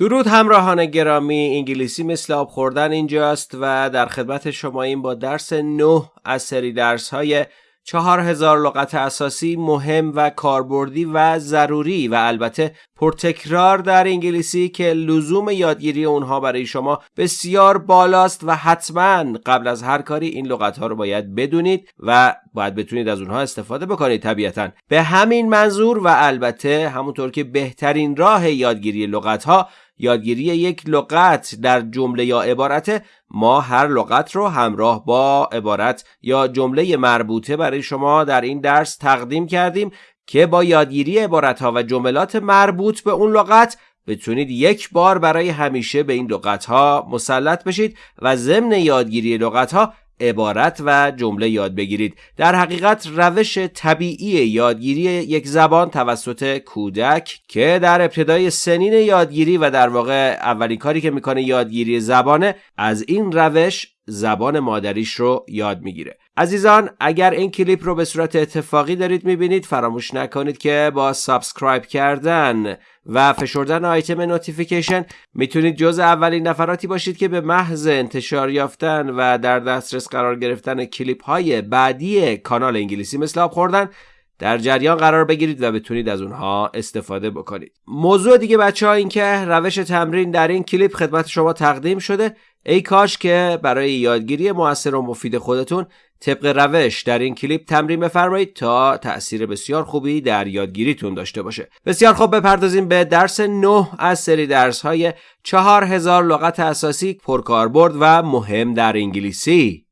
درود همراهان گرامی انگلیسی مثل آب خوردن اینجاست و در خدمت شما این با درس نه از سری درس های چهار هزار لغت اساسی مهم و کاربردی و ضروری و البته پرتکرار در انگلیسی که لزوم یادگیری اونها برای شما بسیار بالاست و حتما قبل از هر کاری این لغت ها رو باید بدونید و باید بتونید از اونها استفاده بکنید طبیعتا. به همین منظور و البته همونطور که بهترین راه یادگیری لغت ها یادگیری یک لغت در جمله یا عبارت ما هر لغت رو همراه با عبارت یا جمله مربوطه برای شما در این درس تقدیم کردیم که با یادگیری عبارت ها و جملات مربوط به اون لغت بتونید یک بار برای همیشه به این لغت ها مسلط بشید و ضمن یادگیری لغت ها عبارت و جمله یاد بگیرید. در حقیقت روش طبیعی یادگیری یک زبان توسط کودک که در ابتدای سنین یادگیری و در واقع اولین کاری که می‌کنه یادگیری زبانه از این روش زبان مادریش رو یاد می‌گیره. عزیزان اگر این کلیپ رو به صورت اتفاقی دارید می‌بینید فراموش نکنید که با subscribe کردن و فشردن آیتم notification می‌تونید جز اولین نفراتی باشید که به محض انتشار یافتن و در دسترس قرار گرفتن کلیپ های بعدی کانال انگلیسی مثل آب خوردن در جریان قرار بگیرید و بتونید از اونها استفاده بکنید. موضوع دیگه بچه ها این که روش تمرین در این کلیپ خدمت شما تقدیم شده. ای کاش که برای یادگیری موثر و مفید خودتون طبق روش در این کلیپ تمرین بفرمایید تا تأثیر بسیار خوبی در یادگیریتون داشته باشه. بسیار خوب بپردازیم به درس 9 از سری درس های 4000 لغت اساسی پرکاربرد و مهم در انگلیسی.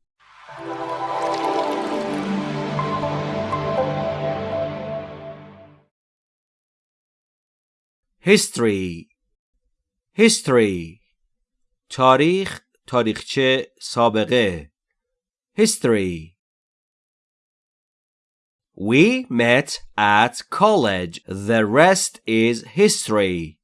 History. History. تاریخ تاریخچه سابقه. History We met at college. The rest is history.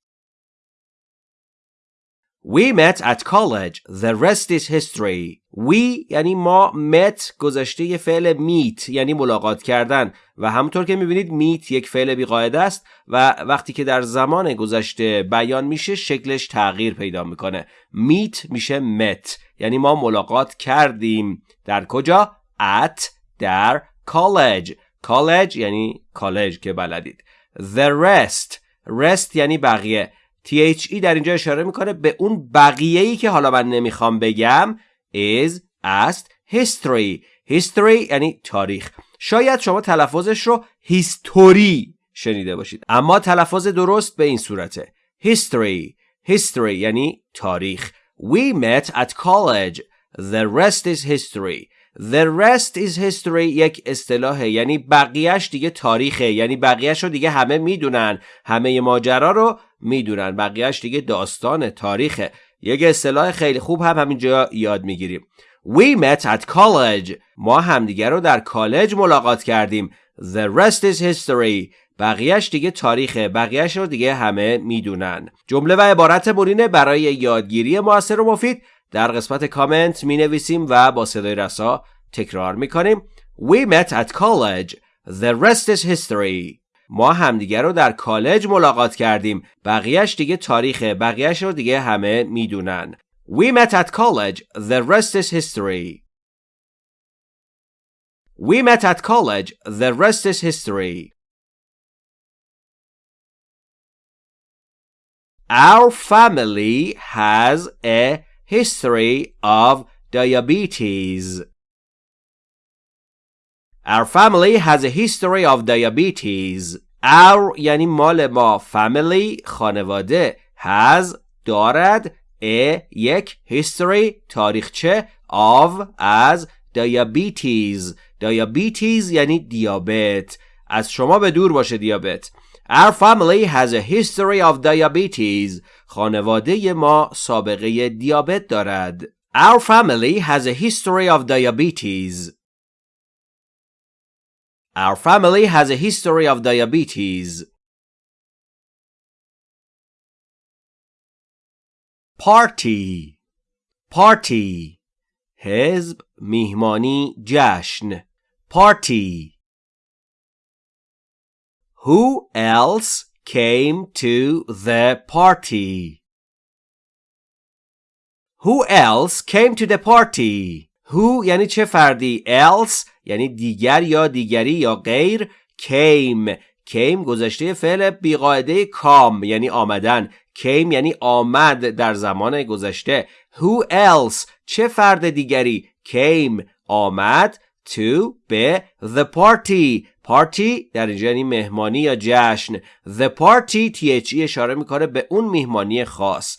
We met at college. The rest is history. We یعنی ما met گذشته فعل meet یعنی ملاقات کردن. و همونطور که می‌بینید meet یک فعل بیقاعده است و وقتی که در زمان گذشته بیان میشه شکلش تغییر پیدا می‌کنه. meet میشه met. یعنی ما ملاقات کردیم. در کجا؟ at در college. college یعنی کالج که بلدید. The rest. rest یعنی بقیه. THE در اینجا اشاره می‌کنه به اون بقیه ای که حالا من نمی‌خوام بگم is است history. History یعنی تاریخ. شاید شما تلفظش رو هیستوری شنیده باشید. اما تلفظ درست به این صورته. History. History یعنی تاریخ. We met at college. The rest is history. The rest is history یک اصطلاحه. یعنی بقیهش دیگه تاریخه. یعنی بقیهش رو دیگه همه می‌دونن. همه ماجرا رو می‌دونن. بقیهش دیگه داستان تاریخه. یک اصطلاح خیلی خوب هم همینجا یاد می‌گیریم. We met at college. ما همدیگه رو در کالج ملاقات کردیم. The rest is history. بقیهش دیگه تاریخه. بقیهش رو دیگه همه می‌دونن. جمله و عبارت مرینه برای یادگیری موثر و مفید در قسمت کامنت می نویسیم و با صدای رسا تکرار می کنیم We met at college The rest is history ما همدیگه رو در کالج ملاقات کردیم بقیهش دیگه تاریخه بقیهش رو دیگه همه می‌دونن We met at college The rest is history We met at college The rest is history Our family has a history of diabetes. Our family has a history of diabetes. Our یعنی مال ما family خانواده has دارد a یک history تاریخچه of از diabetes diabetes یعنی دیابت از شما به دور باشه دیابت Our family has a history of diabetes. خانواده ما سابقه دیابت دارد. Our family has a history of diabetes. Our family has a history of diabetes. Party Party حزب میهمانی جشن Party Who else came to the party? Who else came to the party? Who یعنی چه فردی؟ Else یعنی دیگر یا دیگری یا غیر came. Came گذشته فعل بیقاعده کام یعنی آمدن. Came یعنی آمد در زمان گذشته. Who else چه فرد دیگری؟ Came آمد. To به the party. Party در اینجا یعنی مهمانی یا جشن. The party th اشاره می‌کنه به اون مهمانی خاص.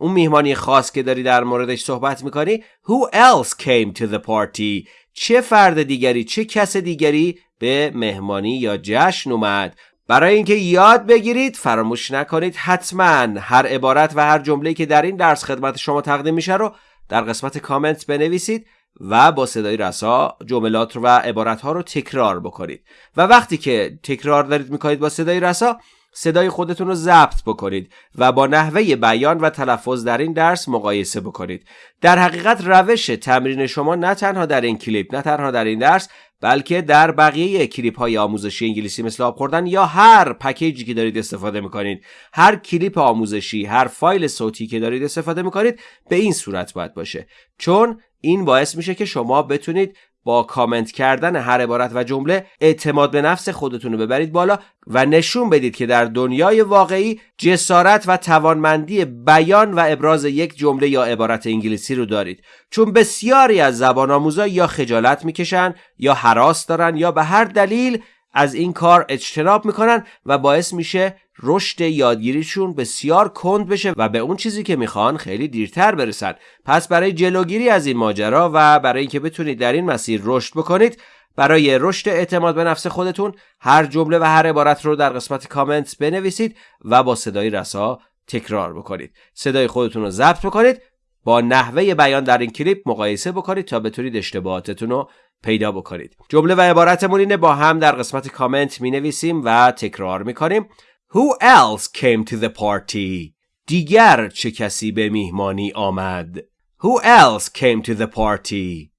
اون میهمانی خاص که داری در موردش صحبت می‌کنی Who else came to the party چه فرد دیگری چه کس دیگری به مهمانی یا جشن اومد؟ برای اینکه یاد بگیرید فراموش نکنید حتما هر عبارت و هر جمله که در این درس خدمت شما تقدیم میشه رو در قسمت کامنت بنویسید. و با صدای رسا جملات و عبارت ها رو تکرار بکنید. و وقتی که تکرار دارید می‌کنید با صدای رسا صدای خودتون رو ضبط بکنید و با نحوه بیان و تلفظ در این درس مقایسه بکنید. در حقیقت روش تمرین شما نه تنها در این کلیپ نه تنها در این درس بلکه در بقیه کلیپ های آموزشی انگلیسی مثل آب خوردن یا هر پکیجی که دارید استفاده می‌کنید. هر کلیپ آموزشی هر فایل صوتی که دارید استفاده می‌کنید به این صورت باید باشه. چون این باعث میشه که شما بتونید با کامنت کردن هر عبارت و جمله اعتماد به نفس خودتون رو ببرید بالا و نشون بدید که در دنیای واقعی جسارت و توانمندی بیان و ابراز یک جمله یا عبارت انگلیسی رو دارید. چون بسیاری از زبان آموزا یا خجالت می‌کشن یا حراس دارن یا به هر دلیل از این کار اجتناب می‌کنن و باعث میشه رشد یادگیریشون بسیار کند بشه و به اون چیزی که می‌خوان خیلی دیرتر برسن. پس برای جلوگیری از این ماجرا و برای اینکه بتونید در این مسیر رشد بکنید برای رشد اعتماد به نفس خودتون هر جمله و هر عبارت رو در قسمت کامنت بنویسید و با صدای رسا تکرار بکنید. صدای خودتون رو ضبط بکنید با نحوه بیان در این کلیپ مقایسه بکنید تا بتونید اشتباهاتتون رو پیدا بکنید. جمله و عبارتمون اینه با هم در قسمت کامنت می نویسیم و تکرار می کنیم Who else came to the party? دیگر چه کسی به میهمانی آمد؟ Who else came to the party?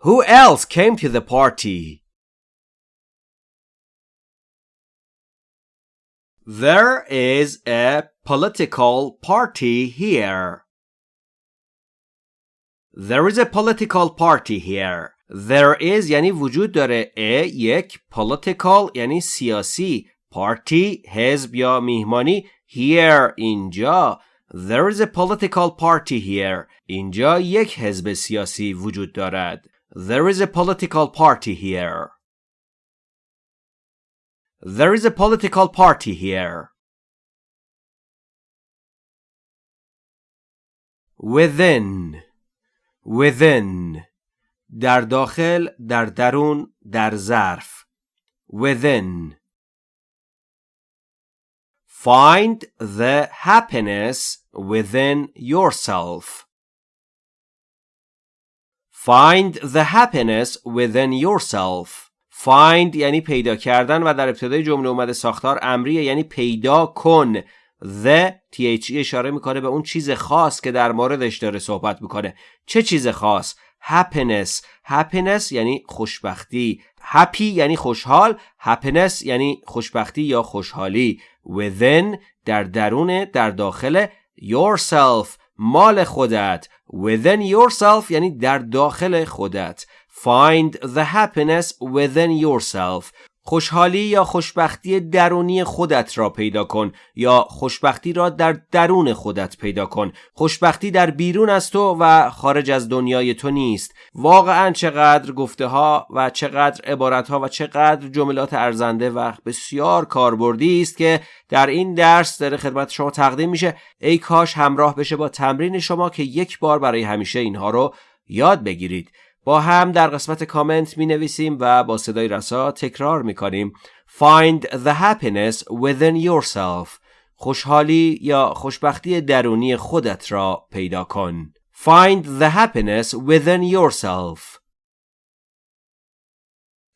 Who else came to the party? There is a political party here. There is a political party here. There is یعنی وجود داره a یک political یعنی سیاسی party حزب یا میهمانی here اینجا There is a political party here اینجا یک حزب سیاسی وجود دارد There is a political party here There is a political party here Within Within در داخل در درون در ظرف. Within. Find the happiness within yourself. Find the happiness within yourself. Find یعنی پیدا کردن و در ابتدای جمله اومده ساختار امریه یعنی پیدا کن. The the اشاره می‌کنه به اون چیز خاص که در موردش داره صحبت می‌کنه. چه چیز خاص؟ Happiness happiness یعنی خوشبختی happy یعنی خوشحال happiness یعنی خوشبختی یا خوشحالی within در درون در داخل yourself مال خودت within yourself یعنی در داخل خودت find the happiness within yourself خوشحالی یا خوشبختی درونی خودت را پیدا کن یا خوشبختی را در درون خودت پیدا کن. خوشبختی در بیرون از تو و خارج از دنیای تو نیست. واقعا چقدر گفته ها و چقدر عبارت ها و چقدر جملات ارزنده و بسیار کاربردی است که در این درس در خدمت شما تقدیم میشه. ای کاش همراه بشه با تمرین شما که یک بار برای همیشه اینها رو یاد بگیرید. با هم در قسمت کامنت می نویسیم و با صدای رسا تکرار می کنیم Find the happiness within yourself خوشحالی یا خوشبختی درونی خودت را پیدا کن Find the happiness within yourself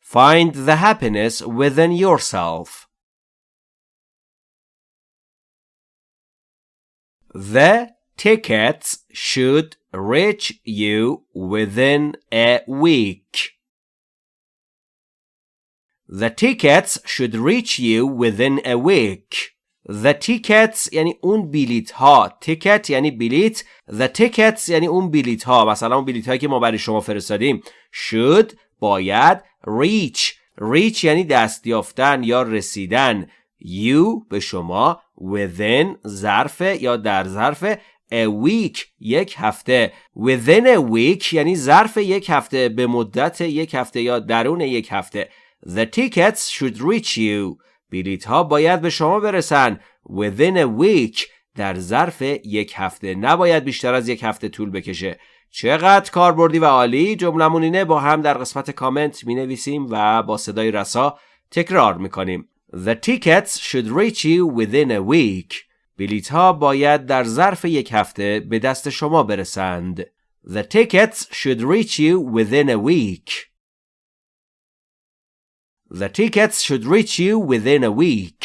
Find the happiness within yourself The tickets should reach you within a week. The tickets should reach you within a week. The tickets یعنی اون بلیت ها ticket یعنی بلیت The tickets یعنی اون بلیت ها مثلا اون بلیت هایی که ما برای شما فرستادیم should باید reach reach یعنی دست یافتن یا رسیدن you به شما within ظرف یا در ظرف a week یک هفته. Within a week یعنی ظرف یک هفته به مدت یک هفته یا درون یک هفته. The tickets should reach you. بلیت ها باید به شما برسن. Within a week در ظرف یک هفته. نباید بیشتر از یک هفته طول بکشه. چقدر کاربردی و عالی. جملمون اینه با هم در قسمت کامنت می نویسیم و با صدای رسا تکرار می کنیم The tickets should reach you within a week. بلیت ها باید در ظرف یک هفته به دست شما برسند The tickets should reach you within a week The tickets should reach you within a week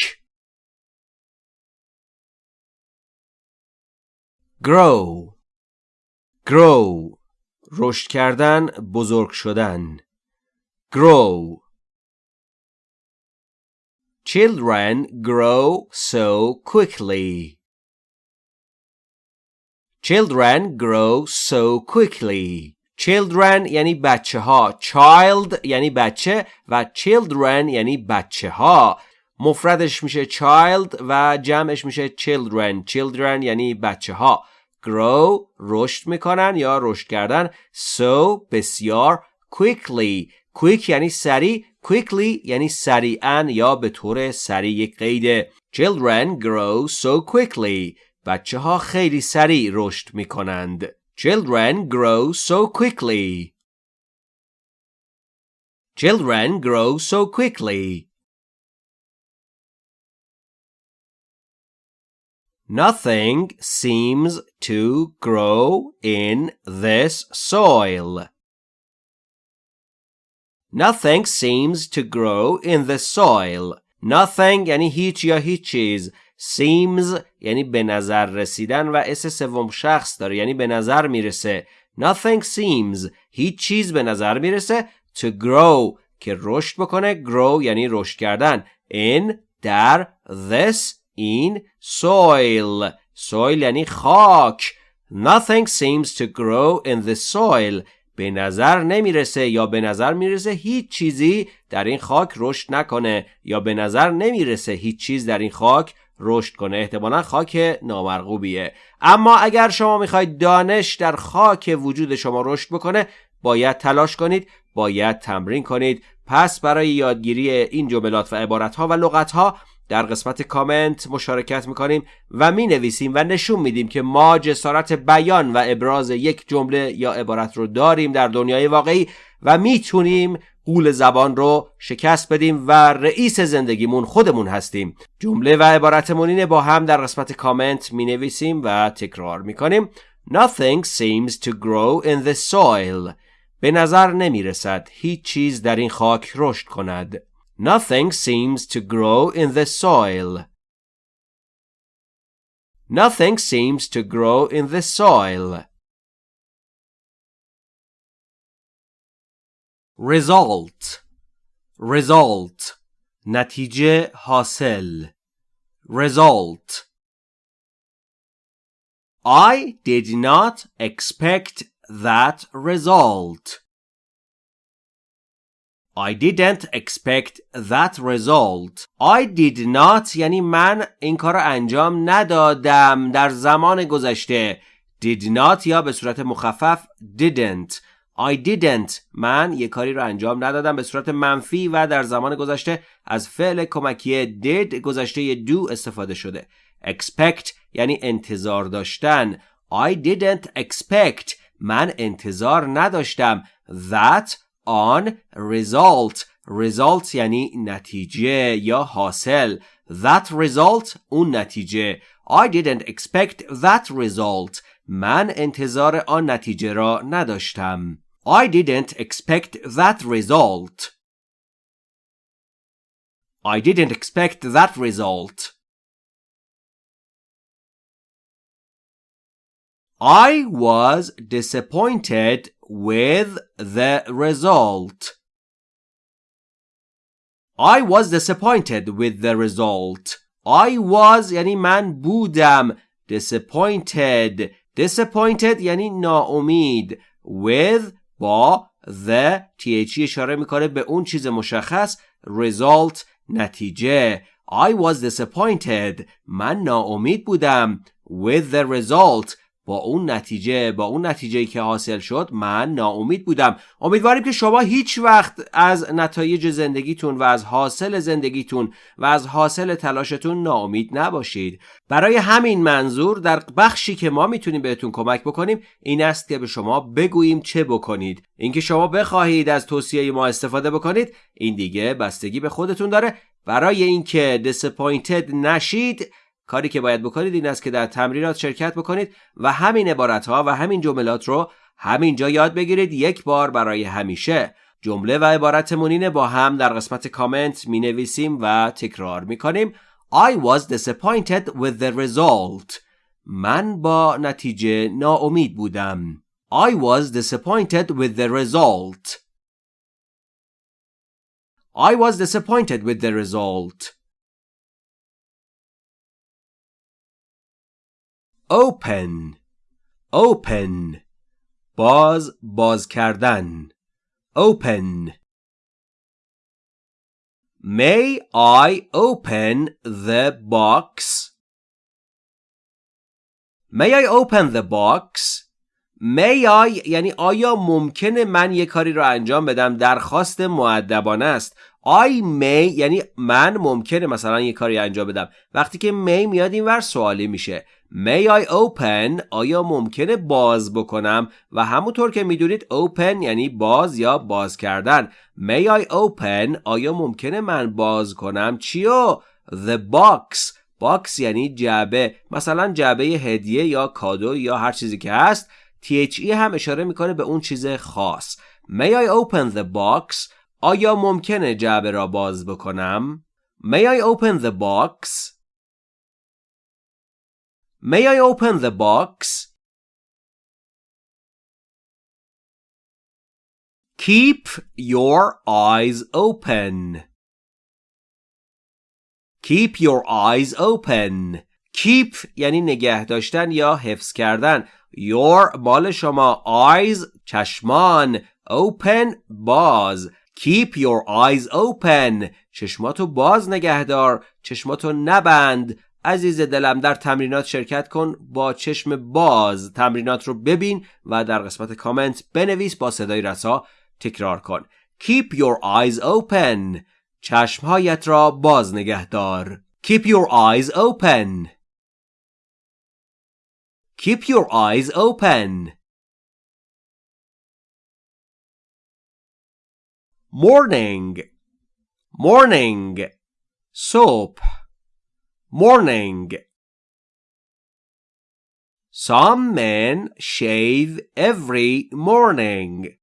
grow grow رشد کردن بزرگ شدن grow children grow so quickly children grow so quickly children یعنی بچه ها child یعنی بچه و children یعنی بچه ها مفردش میشه child و جمعش میشه children children یعنی بچه ها grow رشد میکنن یا رشد کردن so بسیار quickly quick یعنی سریع quickly یعنی سریعا یا به طور سریع یک قیده children grow so quickly بچه ها خیلی سریع رشد می‌کنند children grow so quickly children grow so quickly Nothing seems to grow in this soil. Nothing seems to grow in the soil. Nothing یعنی هیچ یا هیچ چیز. Seems یعنی به نظر رسیدن و اس سوم شخص داره یعنی به نظر می‌رسه. Nothing seems هیچ چیز به نظر می‌رسه to grow که رشد بکنه grow یعنی رشد کردن in در this این soil soil یعنی خاک nothing seems to grow in the soil به نظر نمی‌رسه یا به نظر می‌رسه هیچ چیزی در این خاک رشد نکنه یا به نظر نمی‌رسه هیچ چیز در این خاک رشد کنه. احتمالا خاک نامرغوبیه. اما اگر شما می‌خواید دانش در خاک وجود شما رشد بکنه باید تلاش کنید باید تمرین کنید. پس برای یادگیری این جملات و عبارتها و لغتها در قسمت کامنت مشارکت می‌کنیم و می نویسیم و نشون میدیم که ما جسارت بیان و ابراز یک جمله یا عبارت رو داریم در دنیای واقعی و می‌تونیم قول زبان رو شکست بدیم و رئیس زندگیمون خودمون هستیم. جمله و عبارتمون اینه با هم در قسمت کامنت می نویسیم و تکرار می‌کنیم. Nothing seems to grow in the soil. به نظر نمی رسد هیچ چیز در این خاک رشد کند. Nothing seems to grow in the soil. Nothing seems to grow in the soil. Result Result نتیجه حاصل Result I did not expect that result. I didn't expect that result. I did not یعنی من این کار انجام ندادم در زمان گذشته. Did not یا به صورت مخفف didn't. I didn't من یه کاری رو انجام ندادم به صورت منفی و در زمان گذشته از فعل کمکی did گذشته do استفاده شده. Expect یعنی انتظار داشتن. I didn't expect من انتظار نداشتم that on result result یعنی نتیجه یا حاصل that result اون نتیجه I didn't expect that result من انتظار آن نتیجه را نداشتم I didn't expect that result I didn't expect that result I was disappointed with the result. I was disappointed with the result. I was یعنی من بودم disappointed disappointed یعنی ناامید with با the th اشاره میکنه به اون چیز مشخص result نتیجه I was disappointed من ناامید بودم with the result با اون نتیجه با اون نتیجه که حاصل شد من ناامید بودم. امیدواریم که شما هیچ وقت از نتایج زندگیتون و از حاصل زندگیتون و از حاصل تلاشتون ناامید نباشید. برای همین منظور در بخشی که ما می‌تونیم بهتون کمک بکنیم این است که به شما بگوییم چه بکنید. اینکه شما بخواهید از توصیه ما استفاده بکنید این دیگه بستگی به خودتون داره. برای اینکه disappointed نشید کاری که باید بکنید این است که در تمرینات شرکت بکنید و همین عبارت ها و همین جملات رو همینجا یاد بگیرید یک بار برای همیشه. جمله و عبارت مونین با هم در قسمت کامنت می نویسیم و تکرار می کنیم I was disappointed with the result. من با نتیجه ناامید بودم. I was disappointed with the result. I was disappointed with the result. Open. Open. باز باز کردن open. May I open the box? May I open the box? May I یعنی آیا ممکنه من یه کاری رو انجام بدم؟ درخواست معدبانه است. I may یعنی من ممکنه مثلا یه کاری انجام بدم. وقتی که may میاد این ور سوالی میشه. May I open آیا ممکنه باز بکنم؟ و همونطور که می‌دونید open یعنی باز یا باز کردن. May I open آیا ممکنه من باز کنم؟ چیو؟ The box. Box یعنی جعبه. مثلا جعبه هدیه یا کادو یا هر چیزی که هست. THE هم اشاره می‌کنه به اون چیز خاص. May I open the box? آیا ممکنه جعبه را باز بکنم May I open the box May I open the box? Keep your eyes open. Keep your eyes open. Keep یعنی نگه داشتن یا حفظ کردن. Your مال شما eyes چشمان open باز. Keep your eyes open. چشماتو باز نگه دار. چشماتو نبند. عزیز دلم در تمرینات شرکت کن با چشم باز تمرینات رو ببین و در قسمت کامنت بنویس با صدای رسا تکرار کن Keep your eyes open چشمهایت را باز نگه دار Keep your eyes open Keep your eyes open morning, morning, soap, morning. Some men shave every morning.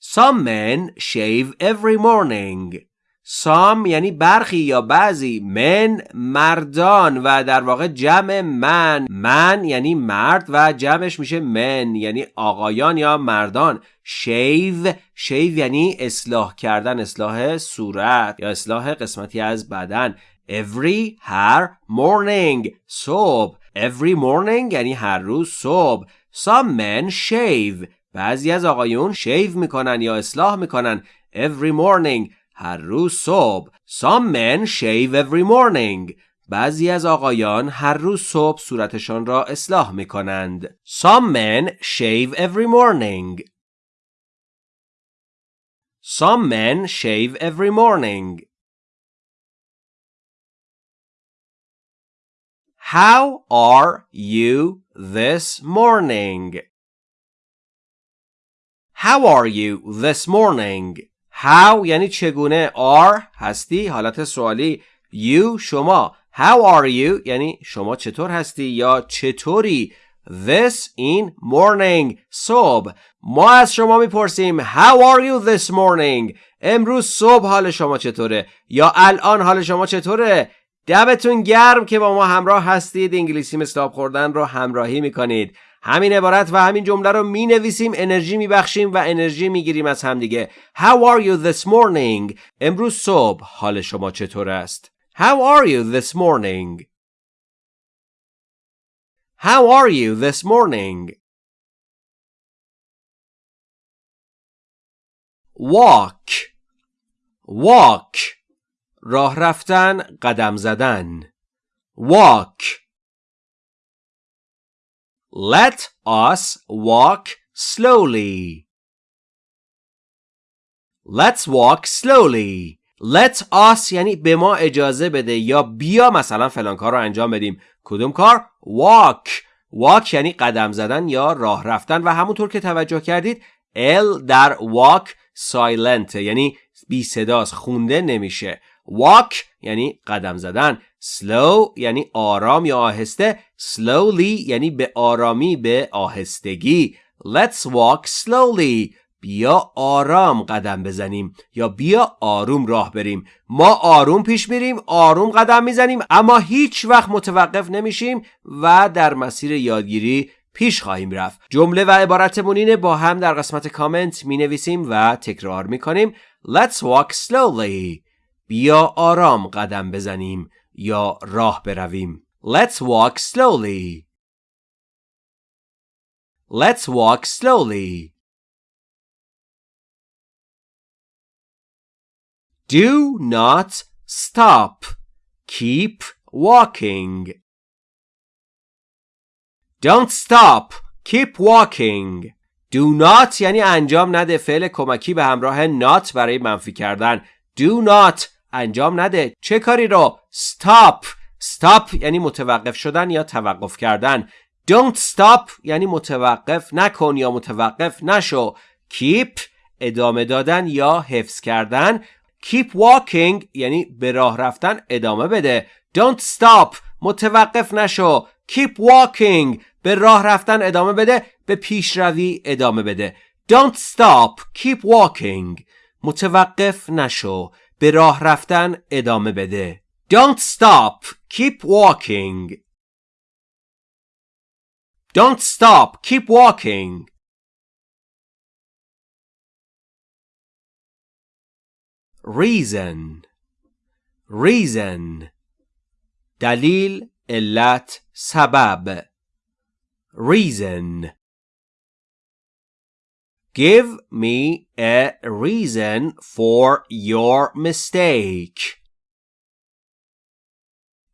Some men shave every morning. سام یعنی برخی یا بعضی من مردان و در واقع جمع من. من یعنی مرد و جمعش میشه من یعنی آقایان یا مردان. شیو شیو یعنی اصلاح کردن اصلاح صورت یا اصلاح قسمتی از بدن. Every هر morning صبح. Every morning یعنی هر روز صبح. Some men shave. بعضی از آقایون شیو می‌کنن یا اصلاح می‌کنن. Every morning. هر روز صبح Some men shave every morning بعضی از آقایان هر روز صبح صورتشان را اصلاح می کنند. Some men shave every morning. Some men shave every morning. How are you this morning? How are you this morning? How یعنی چگونه are هستی؟ حالت سوالی you شما. How are you یعنی شما چطور هستی یا چطوری؟ This in morning. صبح. ما از شما می‌پرسیم How are you this morning امروز صبح حال شما چطوره؟ یا الان حال شما چطوره؟ دمتون گرم که با ما همراه هستید. انگلیسی مثل خوردن رو همراهی می‌کنید. همین عبارت و همین جمله رو می نویسیم انرژی می بخشیم و انرژی می گیریم از همدیگه How are you this morning؟ امروز صبح حال شما چطور است؟ How are you this morning? How are you this morning? Walk Walk راه رفتن قدم زدن Walk Let us walk slowly. Let's walk slowly. Let us یعنی به ما اجازه بده یا بیا مثلا فلان کار رو انجام بدیم. کدوم کار؟ Walk. Walk یعنی قدم زدن یا راه رفتن و همونطور که توجه کردید L در walk silent یعنی بی صداست خونده نمیشه. Walk یعنی قدم زدن slow یعنی آرام یا آهسته slowly یعنی به آرامی به آهستگی. Let's walk slowly. بیا آرام قدم بزنیم یا بیا آروم راه بریم. ما آروم پیش میریم آروم قدم می‌زنیم اما هیچ وقت متوقف نمیشیم و در مسیر یادگیری پیش خواهیم رفت. جمله و عبارتمون اینه با هم در قسمت کامنت می نویسیم و تکرار می کنیم Let's walk slowly. بیا آرام قدم بزنیم. یا راه برویم Let's walk slowly Let's walk slowly Do not stop Keep walking Don't stop Keep walking Do not یعنی انجام نده فعل کمکی به همراه not برای منفی کردن Do not انجام نده. چه کاری رو؟ Stop. Stop یعنی متوقف شدن یا توقف کردن. Don't stop یعنی متوقف نکن یا متوقف نشو. Keep ادامه دادن یا حفظ کردن. Keep walking یعنی به راه رفتن ادامه بده. Don't stop. متوقف نشو. Keep walking. به راه رفتن ادامه بده. به پیشروی ادامه بده. Don't stop. Keep walking. متوقف نشو. به راه رفتن ادامه بده Don't stop keep walking Don't stop keep walking Reason Reason دلیل علت سبب Reason Give me a reason for your mistake.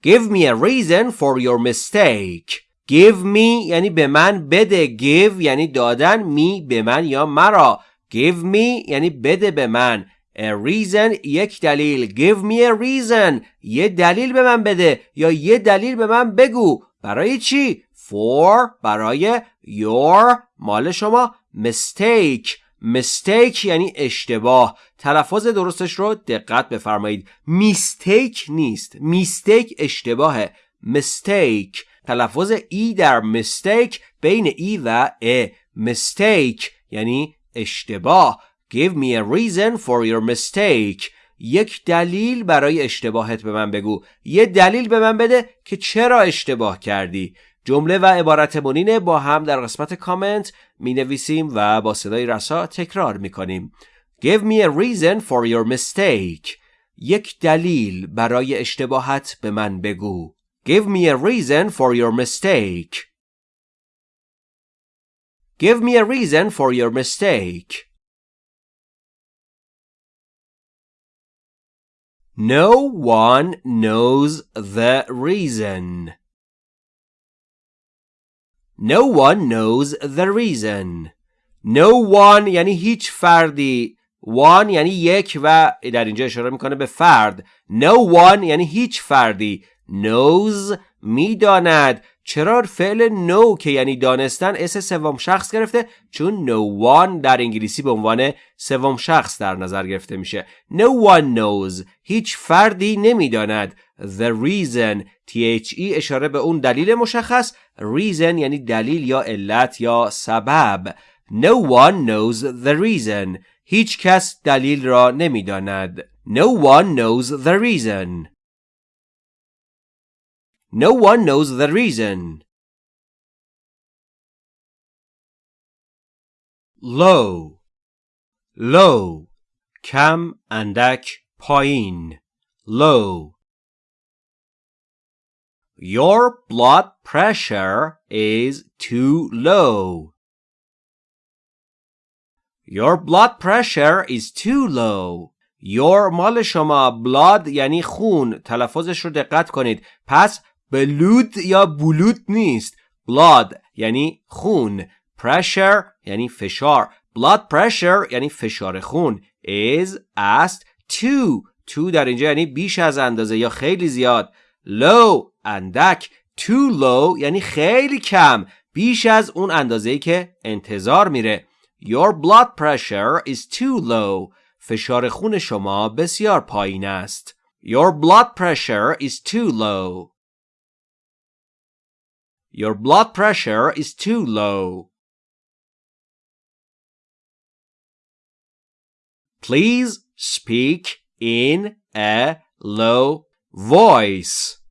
Give me a reason for your mistake. Give me یعنی به من بده. Give یعنی دادن. Me به من یا مرا. Give me یعنی بده به من. A reason یک دلیل. Give me a reason. یه دلیل به من بده. یا یه دلیل به من بگو. برای چی؟ For برای your مال شما mistake. Mistake یعنی اشتباه. تلفظ درستش رو دقت بفرمایید. میستیک نیست. میستیک اشتباهه. Mistake. تلفظ ای در mistake بین ای و ا mistake یعنی اشتباه. Give me a reason for your mistake. یک دلیل برای اشتباهت به من بگو. یه دلیل به من بده که چرا اشتباه کردی. جمله و عبارت مونینه با هم در قسمت کامنت می نویسیم و با صدای رسا تکرار می کنیم. Give me a reason for your mistake. یک دلیل برای اشتباهت به من بگو. Give me a reason for your mistake. Give me a reason for your mistake. No one knows the reason. No one knows the reason. No one یعنی هیچ فردی. One یعنی یک و در اینجا اشاره می‌کنه به فرد. No one یعنی هیچ فردی. Knows می‌داند. چرا فعل know که یعنی دانستن اس سوم شخص گرفته؟ چون no one در انگلیسی به عنوان سوم شخص در نظر گرفته میشه. No one knows. هیچ فردی نمی‌داند. The reason THE اشاره به اون دلیل مشخص reason یعنی دلیل یا علت یا سبب No one knows the reason هیچ کس دلیل را نمی‌داند No one knows the reason No one knows the reason low low کم اندک پایین low Your blood pressure is too low. Your blood pressure is too low. Your مال شما blood یعنی خون. تلفظش رو دقت کنید. پس بلود یا بلود نیست. Blood یعنی خون. Pressure یعنی فشار. Blood pressure یعنی فشار خون. Is است too too در اینجا یعنی بیش از اندازه یا خیلی زیاد. Low اندک too low یعنی خیلی کم بیش از اون اندازه‌ای که انتظار میره Your blood pressure is too low فشار خون شما بسیار پایین است Your blood pressure is too low Your blood pressure is too low Please speak in a low voice.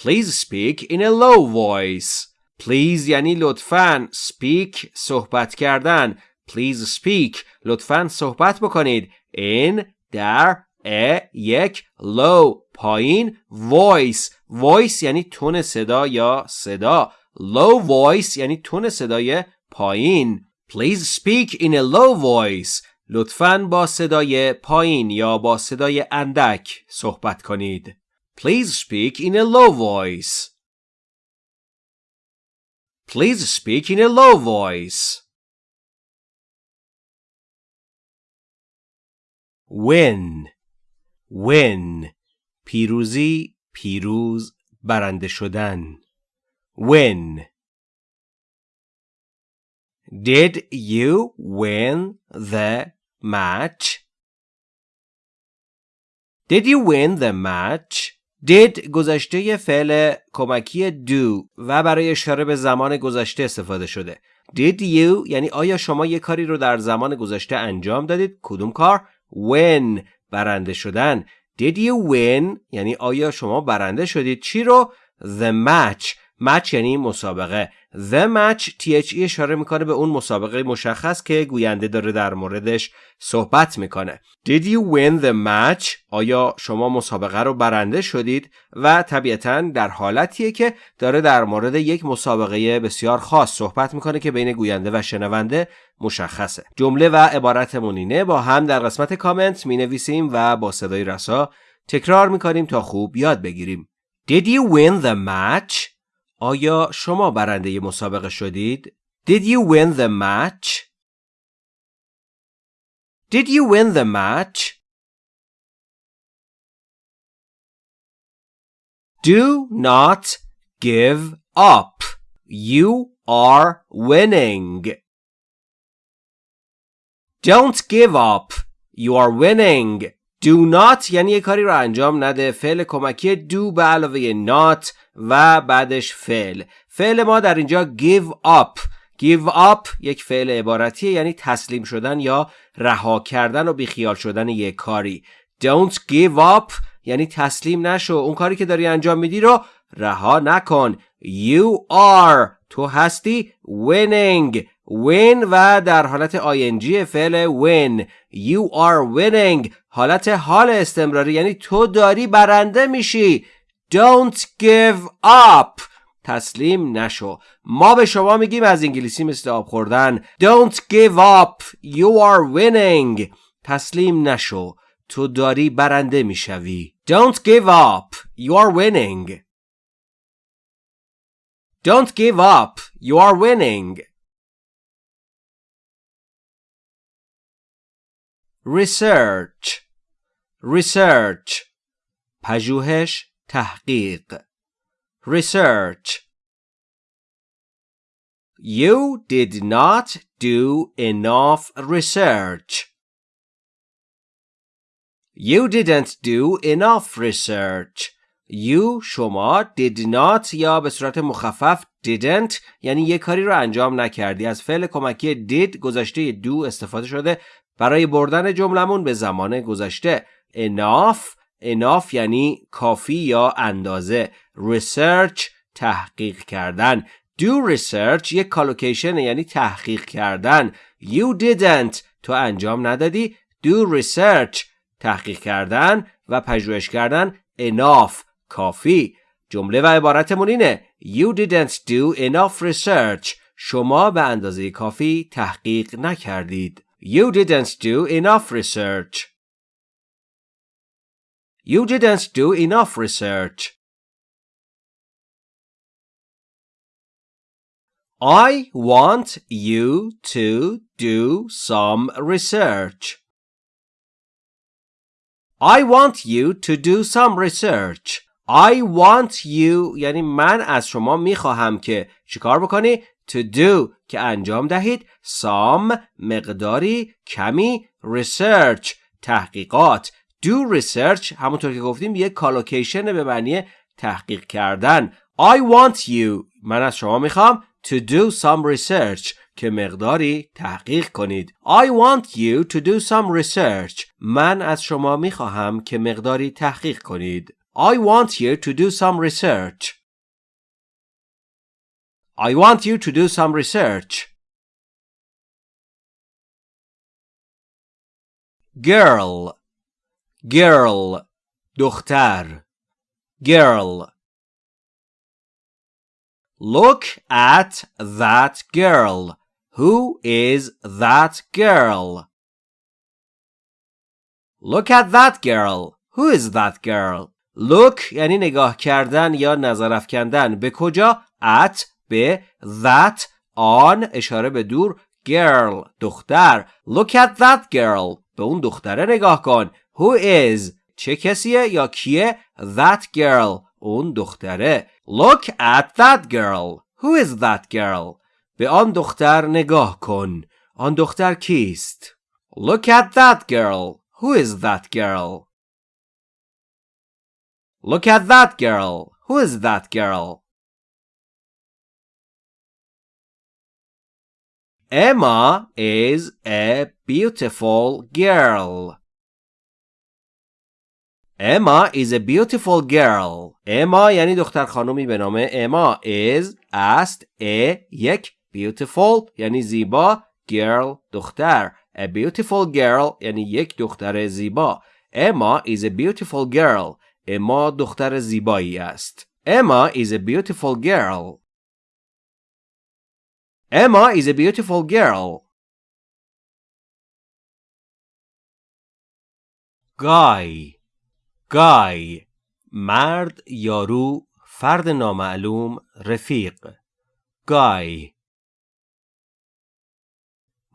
Please speak in a low voice. Please یعنی لطفاً speak صحبت کردن. Please speak لطفاً صحبت بکنید. In در a یک low پایین voice voice یعنی تون صدا یا صدا low voice یعنی تون صدای پایین Please speak in a low voice لطفاً با صدای پایین یا با صدای اندک صحبت کنید. Please speak in a low voice. Please speak in a low voice. Win Win پیروزی پیروز برنده شدن Win Did you win the match Did you win the match Did گذشته فعل کمکی do و برای اشاره به زمان گذشته استفاده شده. Did you یعنی آیا شما یک کاری رو در زمان گذشته انجام دادید؟ کدوم کار؟ Win برنده شدن. Did you win یعنی آیا شما برنده شدید؟ چی رو؟ The match. Match یعنی مسابقه The match THE اشاره می‌کنه به اون مسابقه مشخص که گوینده داره در موردش صحبت می‌کنه Did you win the match؟ آیا شما مسابقه رو برنده شدید؟ و طبیعتا در حالتیه که داره در مورد یک مسابقه بسیار خاص صحبت می‌کنه که بین گوینده و شنونده مشخصه جمله و عبارت مونینه با هم در قسمت کامنت می نویسیم و با صدای رسا تکرار می‌کنیم تا خوب یاد بگیریم Did you win the match؟ آیا شما برنده مسابقه شدید؟ Did you win the match? Did you win the match? Do not give up. You are winning. Don't give up. You are winning. Do not یعنی یه کاری رو انجام نده. فعل کمکی do به علاوه not و بعدش فعل. فعل ما در اینجا give up. Give up یک فعل عبارتیه یعنی تسلیم شدن یا رها کردن و بیخیال شدن یک کاری. Don't give up یعنی تسلیم نشو. اون کاری که داری انجام میدی رو رها نکن. You are. تو هستی. Winning. Win و در حالت ing فعل win. You are winning. حالت حال استمراری یعنی تو داری برنده میشی. Don't give up. تسلیم نشو. ما به شما میگیم از انگلیسی مثل آب خوردن. Don't give up. You are winning. تسلیم نشو. تو داری برنده می‌شوی. Don't give up. You are winning. Don't give up. You are winning. Research research پژوهش تحقیق research You did not do enough research. You didn't do enough research. You شما did not یا به صورت مخفف didn't یعنی یه کاری رو انجام نکردی از فعل کمکی did گذشته do استفاده شده برای بردن جملمون به زمان گذشته. enough enough یعنی کافی یا اندازه. research تحقیق کردن. do research یک collocation یعنی تحقیق کردن. you didn't تو انجام ندادی. do research تحقیق کردن و پژوهش کردن. enough کافی. جمله و عبارتمون اینه. You didn't do enough research. شما به اندازه کافی تحقیق نکردید. You didn't do enough research You didn't do enough research I want you to do some research. I want you to do some research. I want you یعنی من از شما میخواهم که چیکار بکنی To do که انجام دهید some مقداری کمی research تحقیقات. Do research همونطور که گفتیم یک کالوکیشن به معنی تحقیق کردن. I want you. من از شما می‌خوام to do some research که مقداری تحقیق کنید. I want you to do some research. من از شما می‌خواهم که مقداری تحقیق کنید. I want you to do some research. I want you to do some research. Girl Girl دختر Girl Look at that girl. Who is that girl? Look at that girl. Who is that girl? Look یعنی نگاه کردن یا نظر افکندن به کجا؟ at به that آن اشاره به دور girl دختر look at that girl به اون دختره نگاه کن who is چه کسیه یا کیه that girl اون دختره look at that girl who is that girl به آن دختر نگاه کن آن دختر کیست look at that girl who is that girl look at that girl who is that girl Emma is a beautiful girl. Emma is a beautiful girl. Emma یعنی دختر خانومی به نام اما is است a یک beautiful یعنی زیبا girl دختر a beautiful girl یعنی یک دختر زیبا Emma is a beautiful girl. اما دختر زیبایی است. Emma is a beautiful girl. Emma is a beautiful girl. Guy Guy مرد یارو فرد نامعلوم رفیق Guy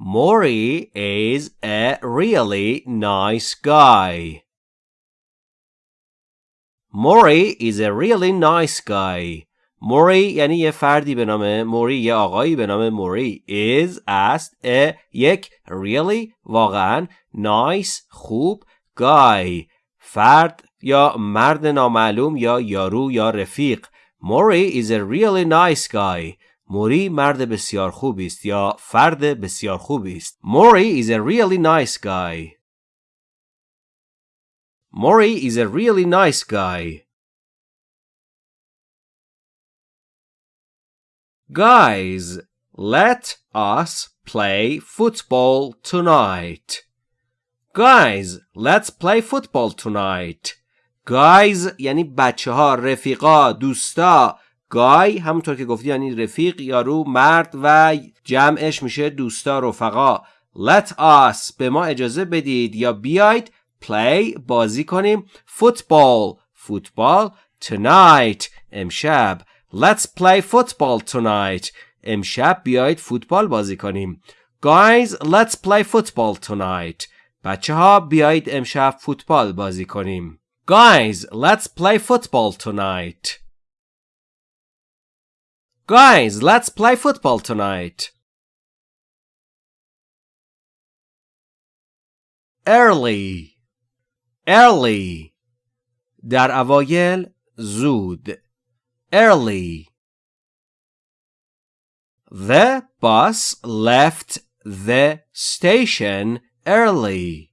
Maury is a really nice guy. Maury is a really nice guy. موری یعنی یه فردی به نام موری یه آقایی به نام موری. Is است a یک really واقعا nice خوب guy. فرد یا مرد نامعلوم یا یارو یا رفیق. موری is a really nice guy. موری مرد بسیار خوبی است یا فرد بسیار خوبی است. موری is a really nice guy. موری is a really nice guy. Guys, let us play football tonight. Guys, let's play football tonight. Guys یعنی بچه ها رفیقا دوستا. گای همونطور که گفتی یعنی رفیق یارو مرد و جمعش میشه دوستا رفقا. Let us به ما اجازه بدید. یا بیاید play بازی کنیم. Football فوتبال tonight امشب. Let's play football tonight. امشب بیایید فوتبال بازی کنیم. Guys, let's play football tonight. بچه ها بیایید امشب فوتبال بازی کنیم. Guys, let's play football tonight. Guys, let's play football tonight. Early Early در اوایل زود Early. The bus left the station early.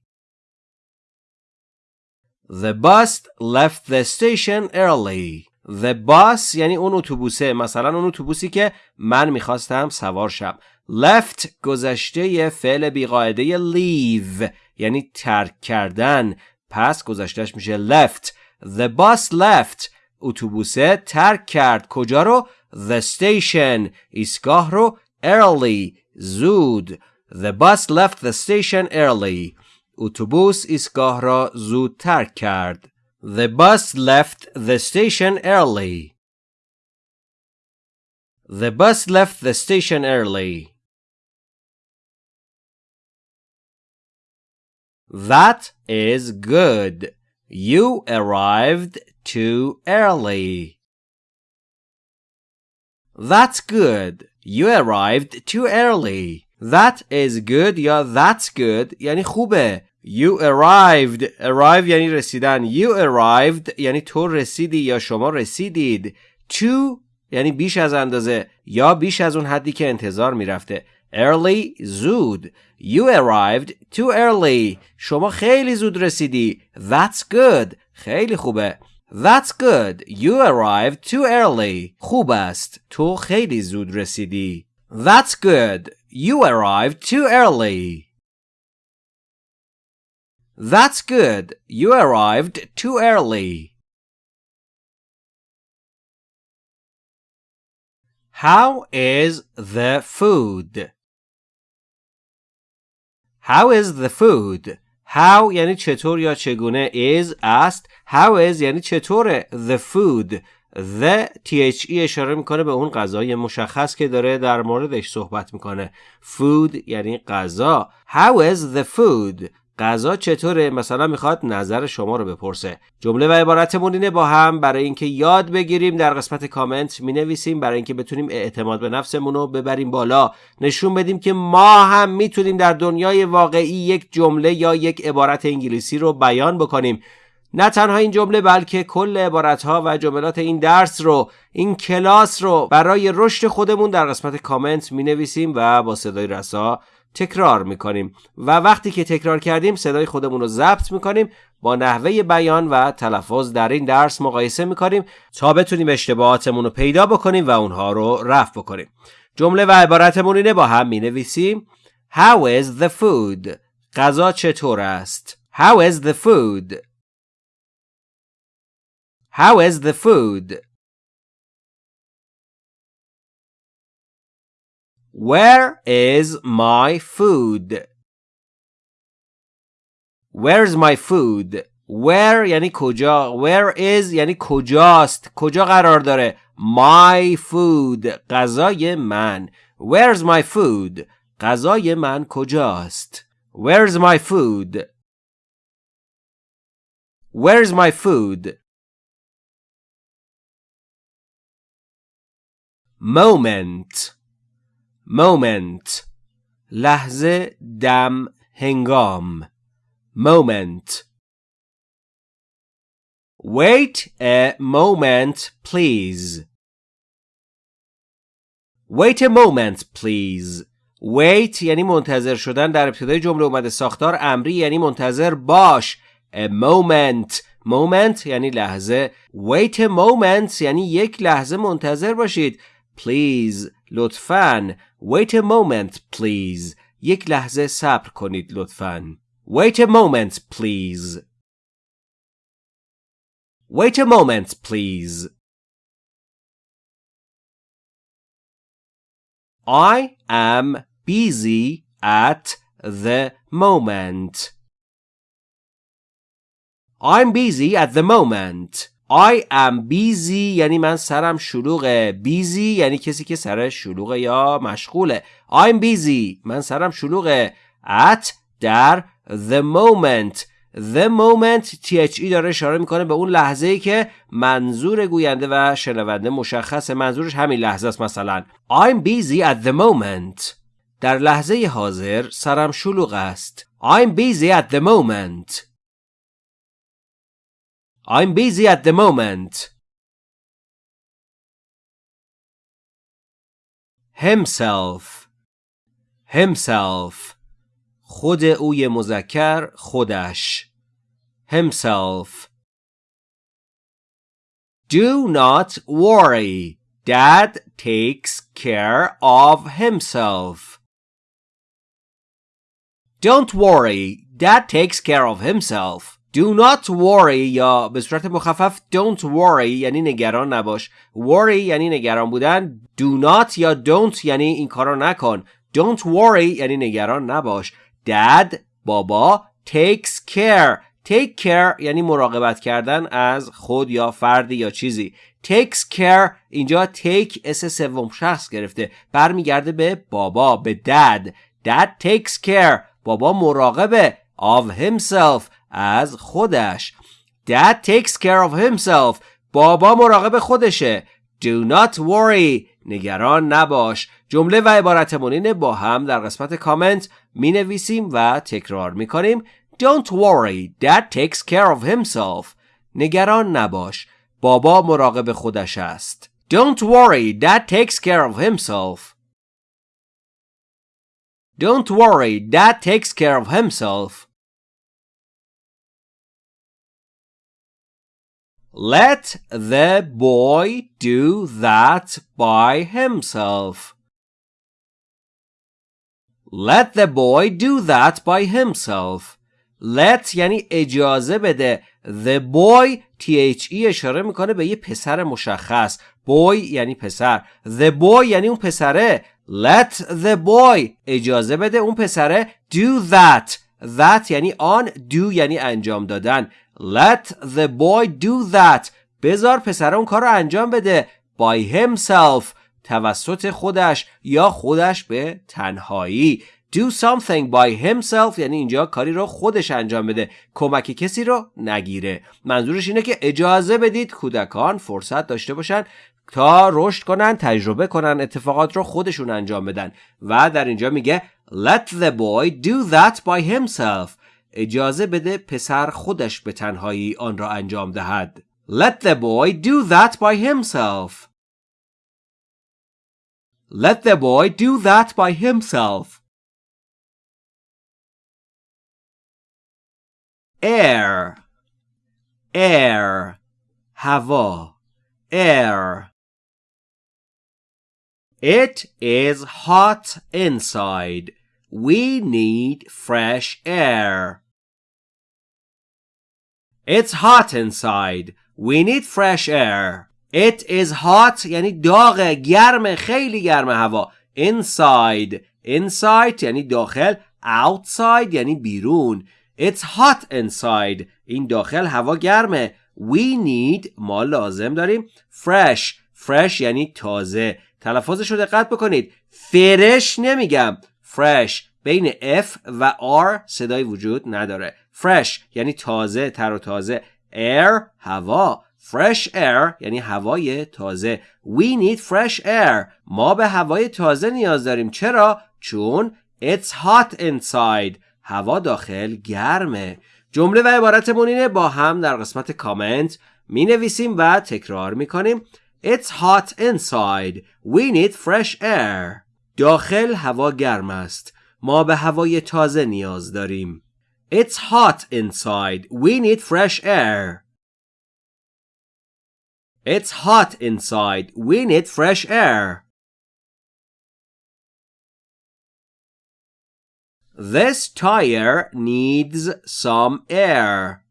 The bus left the station early. The bus یعنی اون اتوبوسه مثلا اون اتوبوسی که من می‌خواستم سوار شم left گذشته فعل بیقاعده leave یعنی ترک کردن پس گذشتهش میشه left The bus left اتوبوسه ترک کرد کجا رو the station ایستگاه رو early زود the bus left the station early اتوبوس ایستگاه را زود ترک کرد the bus left the station early the bus left the station early That is good. You arrived too early. That's good. You arrived too early. That is good یا that's good یعنی خوبه. You arrived. Arrive یعنی رسیدن. You arrived یعنی تو رسیدی یا شما رسیدید. To یعنی بیش از اندازه یا بیش از اون حدی که انتظار می‌رفته. Early زود You arrived too early شما خیلی زود رسیدی That's good خیلی خوبه That's good You arrived too early خوب است تو خیلی زود رسیدی That's good You arrived too early That's good You arrived too early How is the food? How is the food? How یعنی چطور یا چگونه is است How is یعنی چطوره The food? The THE اشاره می‌کنه به اون غذای مشخص که داره در موردش صحبت می‌کنه. Food یعنی غذا. How is the food? غذا چطوره؟ مثلا می‌خواد نظر شما رو بپرسه. جمله و عبارتمون اینه با هم برای اینکه یاد بگیریم در قسمت کامنت می نویسیم برای اینکه بتونیم اعتماد به نفسمون رو ببریم بالا. نشون بدیم که ما هم می‌تونیم در دنیای واقعی یک جمله یا یک عبارت انگلیسی رو بیان بکنیم. نه تنها این جمله بلکه کل عبارت ها و جملات این درس رو این کلاس رو برای رشد خودمون در قسمت کامنت می نویسیم و با صدای رسا تکرار می‌کنیم و وقتی که تکرار کردیم صدای خودمون رو ضبط می‌کنیم با نحوه بیان و تلفظ در این درس مقایسه می‌کنیم تا بتونیم اشتباهاتمون رو پیدا بکنیم و اونها رو رفع بکنیم جمله و عبارتمون اینه با هم می‌نویسیم How is the food? غذا چطور است؟ How is the food? How is the food? Where is my food? Where's my food? Where یعنی کجا Where is یعنی کجاست کجا قرار داره My food غذای من Where's my food غذای من کجاست Where's my food Where's my food Moment. Moment. لحظه دم هنگام. Moment. Wait a moment please. Wait a moment please. Wait یعنی منتظر شدن در ابتدای جمله اومده. ساختار امری یعنی منتظر باش. A moment. Moment یعنی لحظه. Wait a moment یعنی یک لحظه منتظر باشید. please لطفاً Wait a moment please یک لحظه صبر کنید لطفاً Wait a moment please Wait a moment please I am busy at the moment. I'm busy at the moment. I am busy یعنی من سرم شلوغه. Busy یعنی کسی که سرش شلوغه یا مشغوله. I'm busy من سرم شلوغه. At در the moment. The moment THE داره اشاره می‌کنه به اون لحظه ای که منظور گوینده و شنونده مشخصه. منظورش همین لحظه است مثلا. I'm busy at the moment. در لحظه حاضر سرم شلوغ است. I'm busy at the moment. I'm busy at the moment. himself himself خود اوی مذکر خودش himself Do not worry. Dad takes care of himself. Don't worry. Dad takes care of himself. Do not worry یا به صورت مخفف don't worry یعنی نگران نباش. Worry یعنی نگران بودن. Do not یا don't یعنی این کارو نکن. Don't worry یعنی نگران نباش. Dad بابا takes care. Take care یعنی مراقبت کردن از خود یا فردی یا چیزی. Takes care اینجا take اس سوم شخص گرفته. برمیگرده به بابا به dad. Dad takes care. بابا مراقبه. Of himself. از خودش dad takes care of himself بابا مراقب خودشه do not worry نگران نباش جمله و عبارت مونین با هم در قسمت کامنت می نویسیم و تکرار می کنیم Don't worry, dad takes care of himself. نگران نباش. بابا مراقب خودش است. Don't worry, dad takes care of himself. Don't worry, dad takes care of himself. Let the boy do that by himself. Let the boy do that by himself. let یعنی اجازه بده the boy the اشاره می‌کنه به یه پسر مشخص boy یعنی پسر the boy یعنی اون پسره let the boy اجازه بده اون پسره do that that یعنی آن do یعنی انجام دادن. Let the boy do that. بذار پسر اون کار رو انجام بده. By himself. توسط خودش یا خودش به تنهایی. Do something by himself یعنی اینجا کاری رو خودش انجام بده. کمک کسی رو نگیره. منظورش اینه که اجازه بدید کودکان فرصت داشته باشن تا رشد کنن تجربه کنن اتفاقات رو خودشون انجام بدن. و در اینجا میگه let the boy do that by himself اجازه بده پسر خودش به تنهایی آن را انجام دهد let the boy do that by himself let the boy do that by himself air air هوا air It is hot inside. We need fresh air. It's hot inside. We need fresh air. It is hot یعنی داغ گرم خیلی گرم هوا. Inside. Inside یعنی داخل. Outside یعنی بیرون. It's hot inside. این داخل هوا گرمه. We need ما لازم داریم fresh. fresh یعنی تازه. تلفظش رو دقت بکنید. فرش نمیگم. Fresh بین F و R صدای وجود نداره. fresh یعنی تازه تر و تازه. air هوا. fresh air یعنی هوای تازه. We need fresh air. ما به هوای تازه نیاز داریم. چرا؟ چون it's hot inside. هوا داخل گرمه جمله و عبارتمون اینه با هم در قسمت کامنت می نویسیم و تکرار می کنیم It's hot inside. We need fresh air. داخل هوا گرم است. ما به هوای تازه نیاز داریم. It's hot inside. We need fresh air. It's hot inside. We need fresh air. This tire needs some air.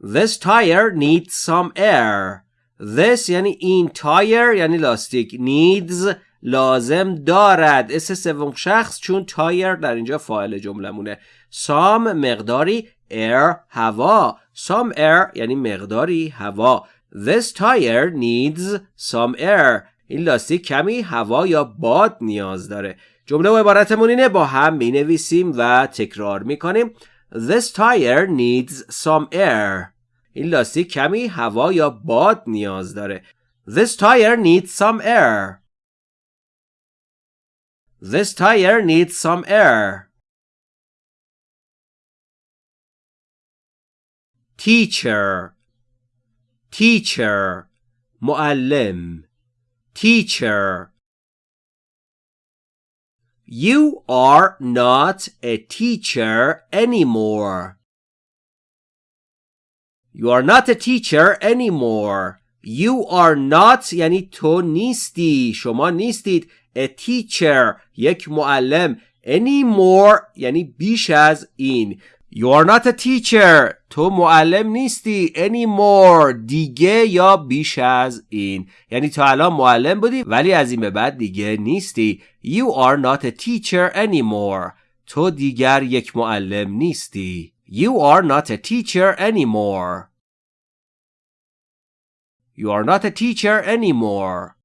This tire needs some air. This یعنی این تایر یعنی لاستیک. Needs لازم دارد. s سوم شخص چون تایر در اینجا فاعل جملمونه some مقداری air هوا. Some air یعنی مقداری هوا. This tire needs some air. این لاستیک کمی هوا یا باد نیاز داره. جمله و عبارتمون اینه با هم می نویسیم و تکرار می کنیم This tire needs some air. این لاستیک کمی هوا یا باد نیاز داره This tire needs some air This tire needs some air Teacher Teacher معلم Teacher You are not a teacher anymore. You are not a teacher anymore. You are not یعنی تو نیستی شما نیستید a teacher یک معلم anymore یعنی بیش از این You are not a teacher. تو معلم نیستی anymore. دیگه یا بیش از این. یعنی تا الان معلم بودی ولی از این به بعد دیگه نیستی. You are not a teacher anymore. تو دیگر یک معلم نیستی. You are not a teacher anymore. You are not a teacher anymore.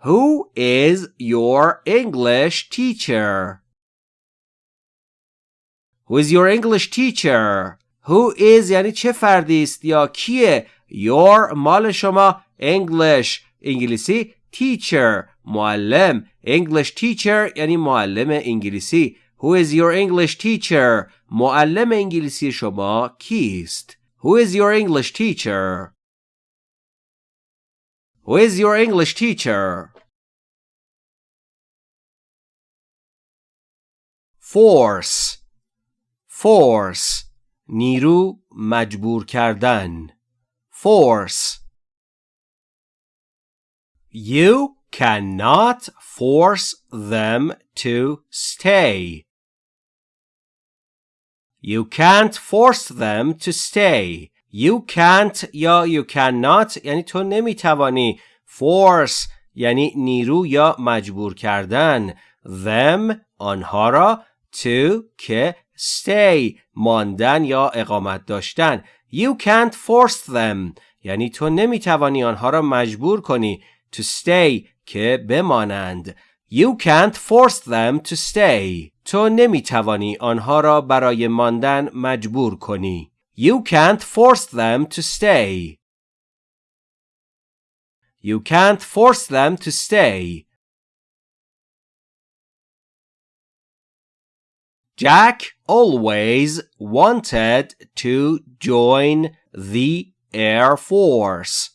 Who is your English teacher? Who is your English teacher? Who is یعنی چه فردی است یا کیه؟ Your مال شما English انگلیسی teacher معلم English teacher یعنی معلم انگلیسی Who is your English teacher? معلم انگلیسی شما کیست؟ Who is your English teacher? Who is your English teacher? Force Force نیرو مجبور کردن Force You cannot force them to stay. You can't force them to stay. You can't یا you cannot یعنی تو نمی‌توانی force یعنی نیرو یا مجبور کردن them آنها را to که stay ماندن یا اقامت داشتن You can't force them یعنی تو نمی‌توانی آنها را مجبور کنی to stay که بمانند You can't force them to stay تو نمیتوانی آنها را برای ماندن مجبور کنی You can't force them to stay. You can't force them to stay. Jack always wanted to join the Air Force.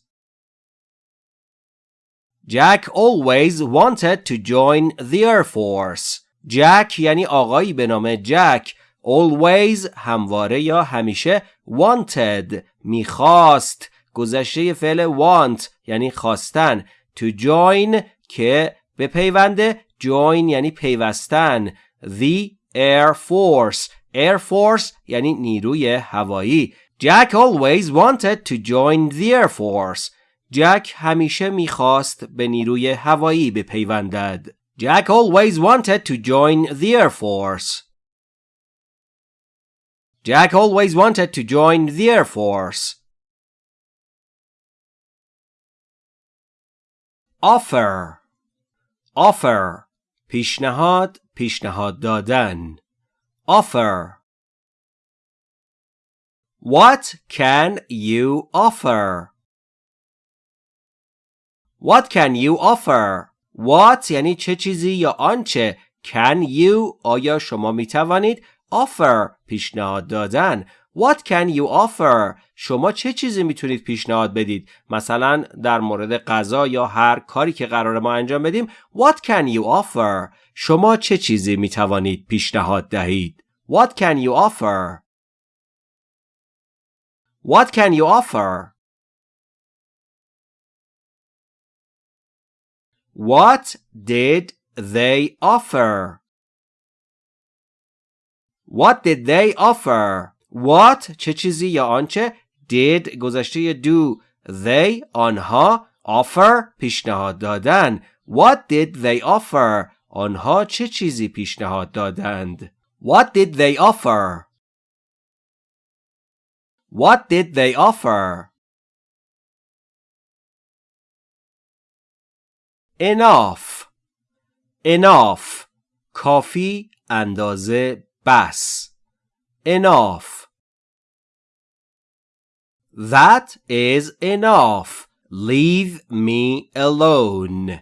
Jack always wanted to join the Air Force. Jack یعنی آقایی به نام جک always همواره یا همیشه wanted می‌خواست گذشته فعل want یعنی خواستن to join که به پیونده join یعنی پیوستن the air force air force یعنی نیروی هوایی Jack always wanted to join the air force جک همیشه می‌خواست به نیروی هوایی بپیوندد Jack always wanted to join the air force Jack always wanted to join the Air Force. Offer Offer پیشنهاد پیشنهاد دادن Offer What can you offer? What can you offer? What یعنی چه چیزی یا آنچه Can you آیا شما می توانید offer پیشنهاد دادن What can you offer؟ شما چه چیزی می‌تونید پیشنهاد بدید؟ مثلا در مورد غذا یا هر کاری که قرار ما انجام بدیم What can you offer؟ شما چه چیزی می‌توانید پیشنهاد دهید؟ What can you offer؟ What can you offer؟ What did they offer? What did they offer? What چه چیزی یا آنچه did گذشته do they آنها offer پیشنهاد دادن What did they offer آنها چه چیزی پیشنهاد دادند What did they offer What did they offer Enough Enough کافی اندازه بس enough That is enough. Leave me alone.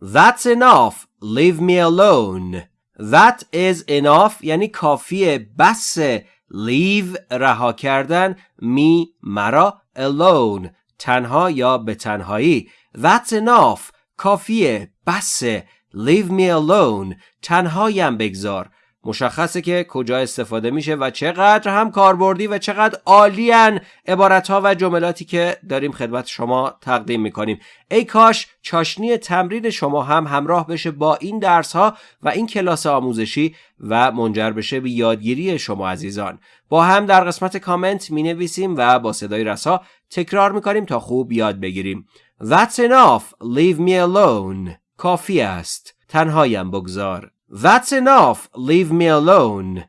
That's enough. Leave me alone. That is enough یعنی کافیه بسه leave رها کردن me مرا alone تنها یا به تنهایی. That's enough. کافیه. بسه. Leave me alone. تنهایم بگذار. مشخصه که کجا استفاده میشه و چقدر هم کاربردی و چقدر عالیان عبارت ها و جملاتی که داریم خدمت شما تقدیم می‌کنیم. ای کاش چاشنی تمرین شما هم همراه بشه با این درس ها و این کلاس آموزشی و منجر بشه به یادگیری شما عزیزان. با هم در قسمت کامنت می نویسیم و با صدای رسا تکرار می‌کنیم تا خوب یاد بگیریم That's enough leave me alone کافی است تنهایم بگذار That's enough. Leave me alone.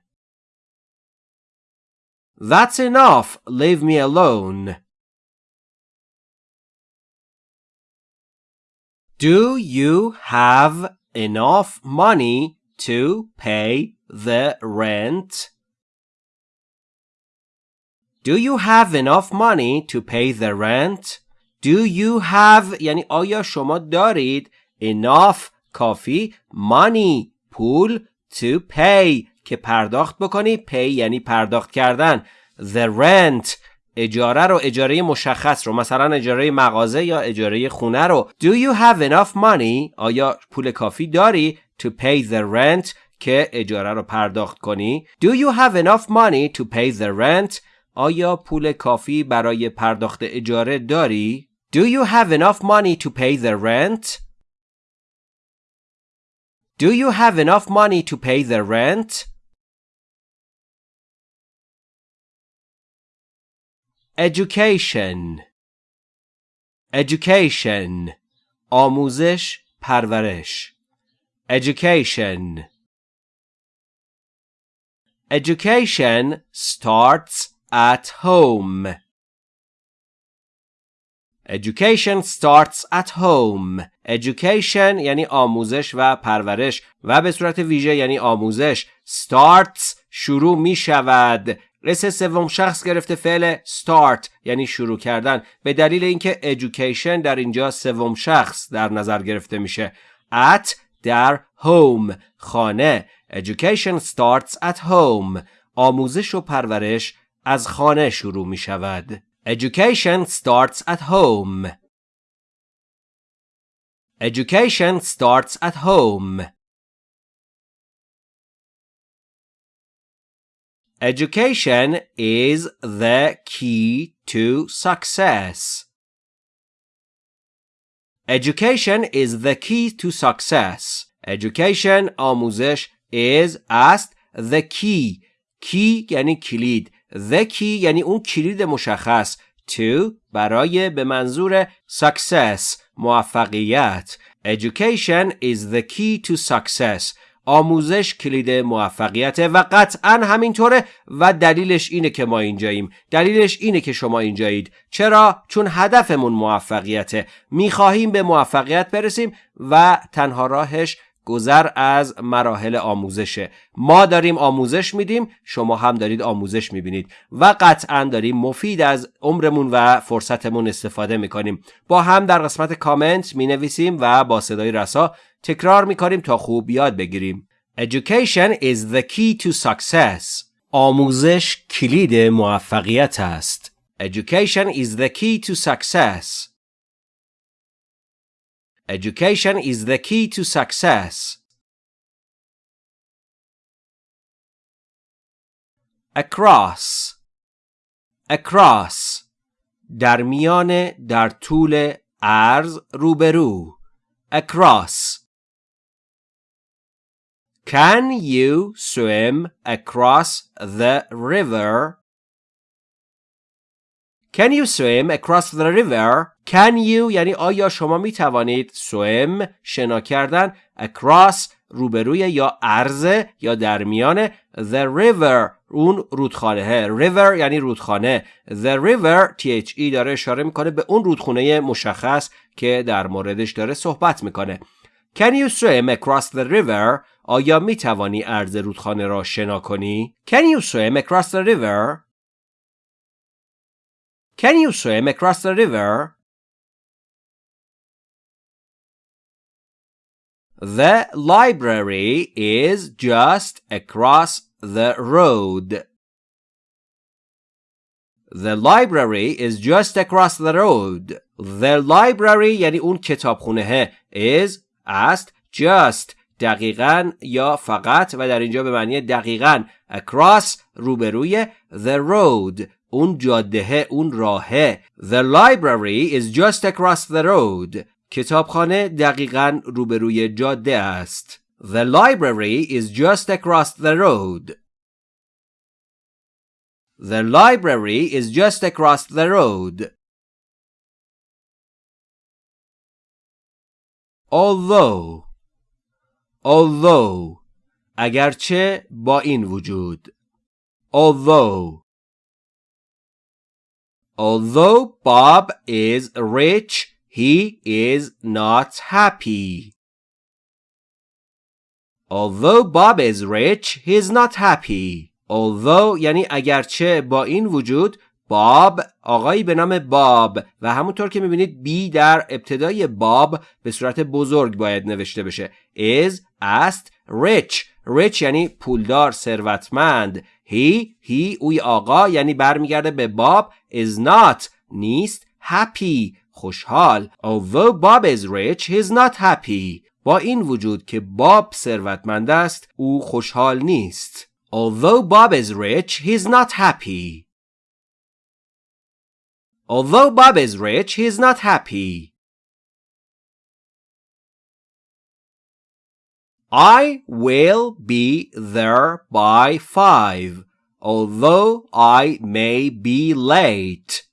That's enough. Leave me alone. Do you have enough money to pay the rent? Do you have enough money to pay the rent? Do you have یعنی آیا شما دارید enough کافی money پول to pay که پرداخت بکنی pay یعنی پرداخت کردن the rent اجاره رو اجاره مشخص رو مثلا اجاره مغازه یا اجاره خونه رو do you have enough money آیا پول کافی داری to pay the rent که اجاره رو پرداخت کنی do you have enough money to pay the rent آیا پول کافی برای پرداخت اجاره داری do you have enough money to pay the rent Do you have enough money to pay the rent? Education Education آموزش پرورش Education Education starts at home. Education starts at home. Education یعنی آموزش و پرورش و به صورت ویژه یعنی آموزش. Starts شروع می شود. رس سوم شخص گرفته فعل start یعنی شروع کردن به دلیل اینکه education در اینجا سوم شخص در نظر گرفته میشه. At در home خانه. Education starts at home. آموزش و پرورش از خانه شروع می شود. Education starts at home. Education starts at home. Education is the key to success. Education is the key to success. Education آموزش is است the key. key یعنی کلید. The key یعنی اون کلید مشخص. To برای به منظور success موفقیت. Education is the key to success. آموزش کلید موفقیت و قطعا همینطوره و دلیلش اینه که ما اینجاییم. دلیلش اینه که شما اینجایید. چرا؟ چون هدفمون موفقیته. می‌خواهیم به موفقیت برسیم و تنها راهش گذر از مراحل آموزشه. ما داریم آموزش میدیم شما هم دارید آموزش می‌بینید و قطعا داریم مفید از عمرمون و فرصتمون استفاده می‌کنیم. با هم در قسمت کامنت می‌نویسیم و با صدای رسا تکرار می‌کنیم تا خوب یاد بگیریم. Education is the key to success. آموزش کلید موفقیت است. Education is the key to success. Education is the key to success. Across Across در میان در طول عرض روبرو Across Can you swim across the river? Can you swim across the river? Can you یعنی آیا شما می توانید swim شنا کردن across روبروی یا عرضه یا در میان the river اون رودخانه river یعنی رودخانه the river e داره اشاره می‌کنه به اون رودخونه مشخص که در موردش داره صحبت می‌کنه Can you swim across the river? آیا می توانی عرض رودخانه را شنا کنی؟ Can you swim across the river? Can you swim across the river? The library is just across the road. The library is just across the road. The library یعنی اون کتابخونه is است just دقیقا یا فقط و در اینجا به معنی دقیقا across روبروی the road اون جاده اون راهه The library is just across the road کتابخانه دقیقا روبروی جاده است The library is just across the road The library is just across the road although although اگرچه با این وجود although although Bob is rich he is not happy. Although Bob is rich he is not happy. Although یعنی اگرچه با این وجود باب آقایی به نام باب و همونطور که می‌بینید بی در ابتدای باب به صورت بزرگ باید نوشته بشه. Is است rich. Rich یعنی پولدار ثروتمند. He he اوی آقا یعنی برمیگرده به باب is not نیست happy خوشحال although Bob is rich he is not happy با این وجود که باب ثروتمند است او خوشحال نیست although Bob is rich he is not happy Although Bob is rich, he is not happy. I will be there by five, although I may be late.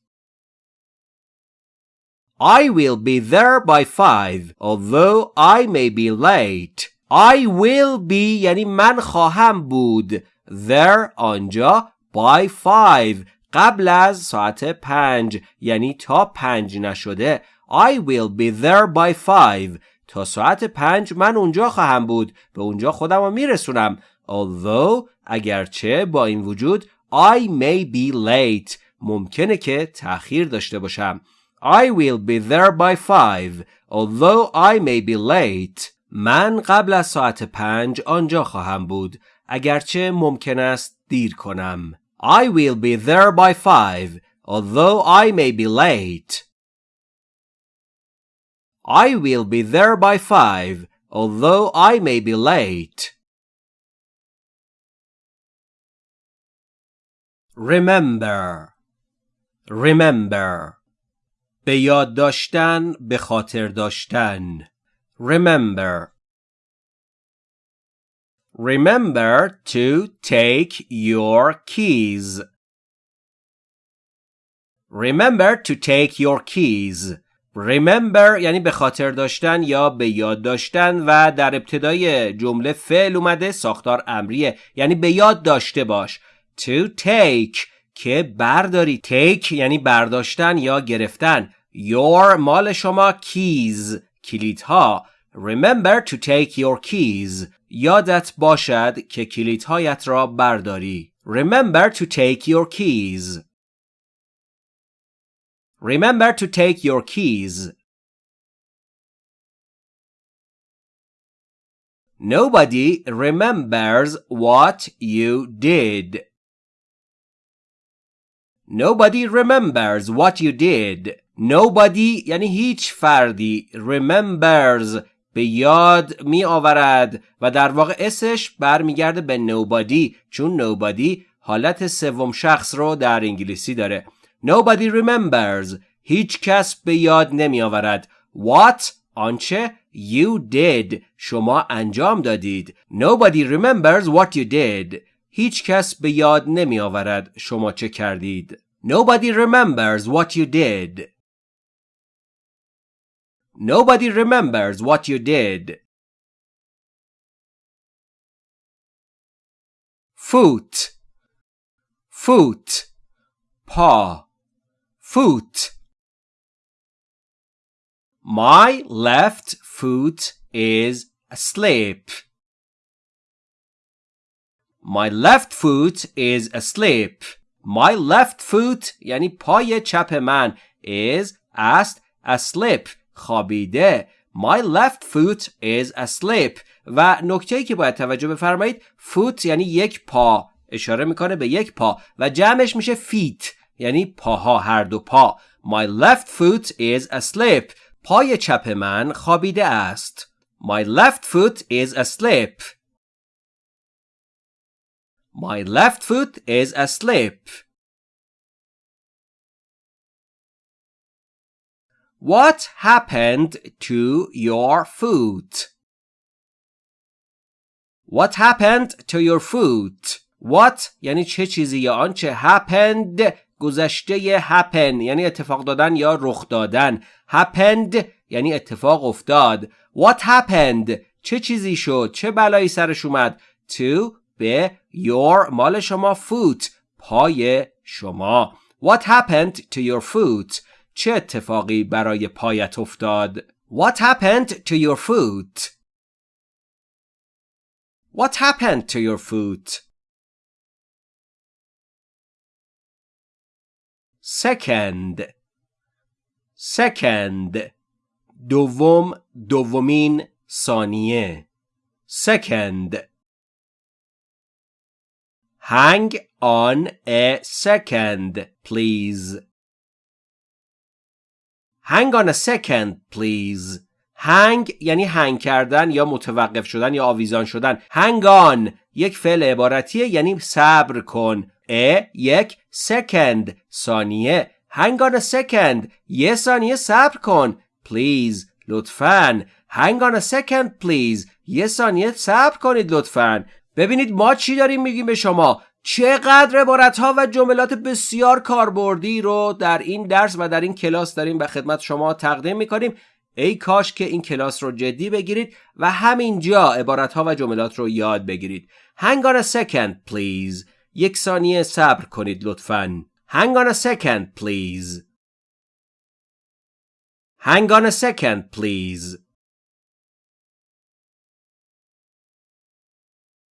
I will be there by five, although I may be late. I will be یعنی من خواهم بود. There آنجا by five قبل از ساعت پنج یعنی تا پنج نشده I will be there by five تا ساعت پنج من اونجا خواهم بود. به اونجا خودم رو میرسونم. Although اگرچه با این وجود I may be late. ممکنه که تأخیر داشته باشم. I will be there by five. Although I may be late. من قبل از ساعت پنج آنجا خواهم بود. اگرچه ممکن است دیر کنم. I will be there by five, although I may be late. I will be there by five, although I may be late. Remember Remember به یاد داشتن به خاطر داشتن Remember Remember to take your keys. Remember to take your keys. Remember یعنی به خاطر داشتن یا به یاد داشتن و در ابتدای جمله فعل اومده ساختار امریه یعنی به یاد داشته باش. To take که برداری take یعنی برداشتن یا گرفتن. Your مال شما keys کلیدها. Remember to take your keys. یادت باشد که کلیدهایت را برداری. Remember to take your keys. Remember to take your keys. Nobody remembers what you did. Nobody remembers what you did. Nobody یعنی هیچ فردی remembers به یاد می آورد و در واقع اسش برمیگرده به نوبادی چون نوبادی حالت سوم شخص رو در انگلیسی داره Nobody remembers هیچ کس به یاد نمی آورد What آنچه you did شما انجام دادید Nobody remembers what you did هیچ کس به یاد نمی آورد شما چه کردید Nobody remembers what you did Nobody remembers what you did. Foot Foot paw Foot My left foot is asleep. My left foot is asleep. My left foot یعنی پای چپ من is است asleep خوابیده My left foot is asleep و نکته که باید توجه بفرمایید foot یعنی یک پا اشاره می‌کنه به یک پا و جمعش میشه feet یعنی پاها هر دو پا My left foot is asleep پای چپ من خوابیده است My left foot is asleep. My left foot is asleep. What happened to your foot? What happened to your foot? What یعنی چه چیزی یا آنچه happened گذشته happen یعنی اتفاق دادن یا رخ دادن happened یعنی اتفاق افتاد What happened چه چیزی شد چه بلایی سرش اومد to به your مال شما foot پای شما What happened to your foot چه اتفاقی برای پایت افتاد What happened to your foot What happened to your foot second. Second. دوم دومین ثانیه. Second. Hang on a second please. Hang on a second please. Hang یعنی هنگ کردن یا متوقف شدن یا آویزان شدن. Hang on یک فعل عبارتیه یعنی صبر کن. ا یک second. ثانیه. Hang on a second. یه ثانیه صبر کن. Please. لطفاً. Hang on a second please. یه ثانیه صبر کنید لطفاً. ببینید ما چی داریم میگیم به شما. چقدر عبارت ها و جملات بسیار کاربردی رو در این درس و در این کلاس داریم به خدمت شما تقدیم می‌کنیم. ای کاش که این کلاس رو جدی بگیرید و همینجا عبارت ها و جملات رو یاد بگیرید. Hang on a second please. یک ثانیه صبر کنید لطفاً Hang on a second please Hang on a second please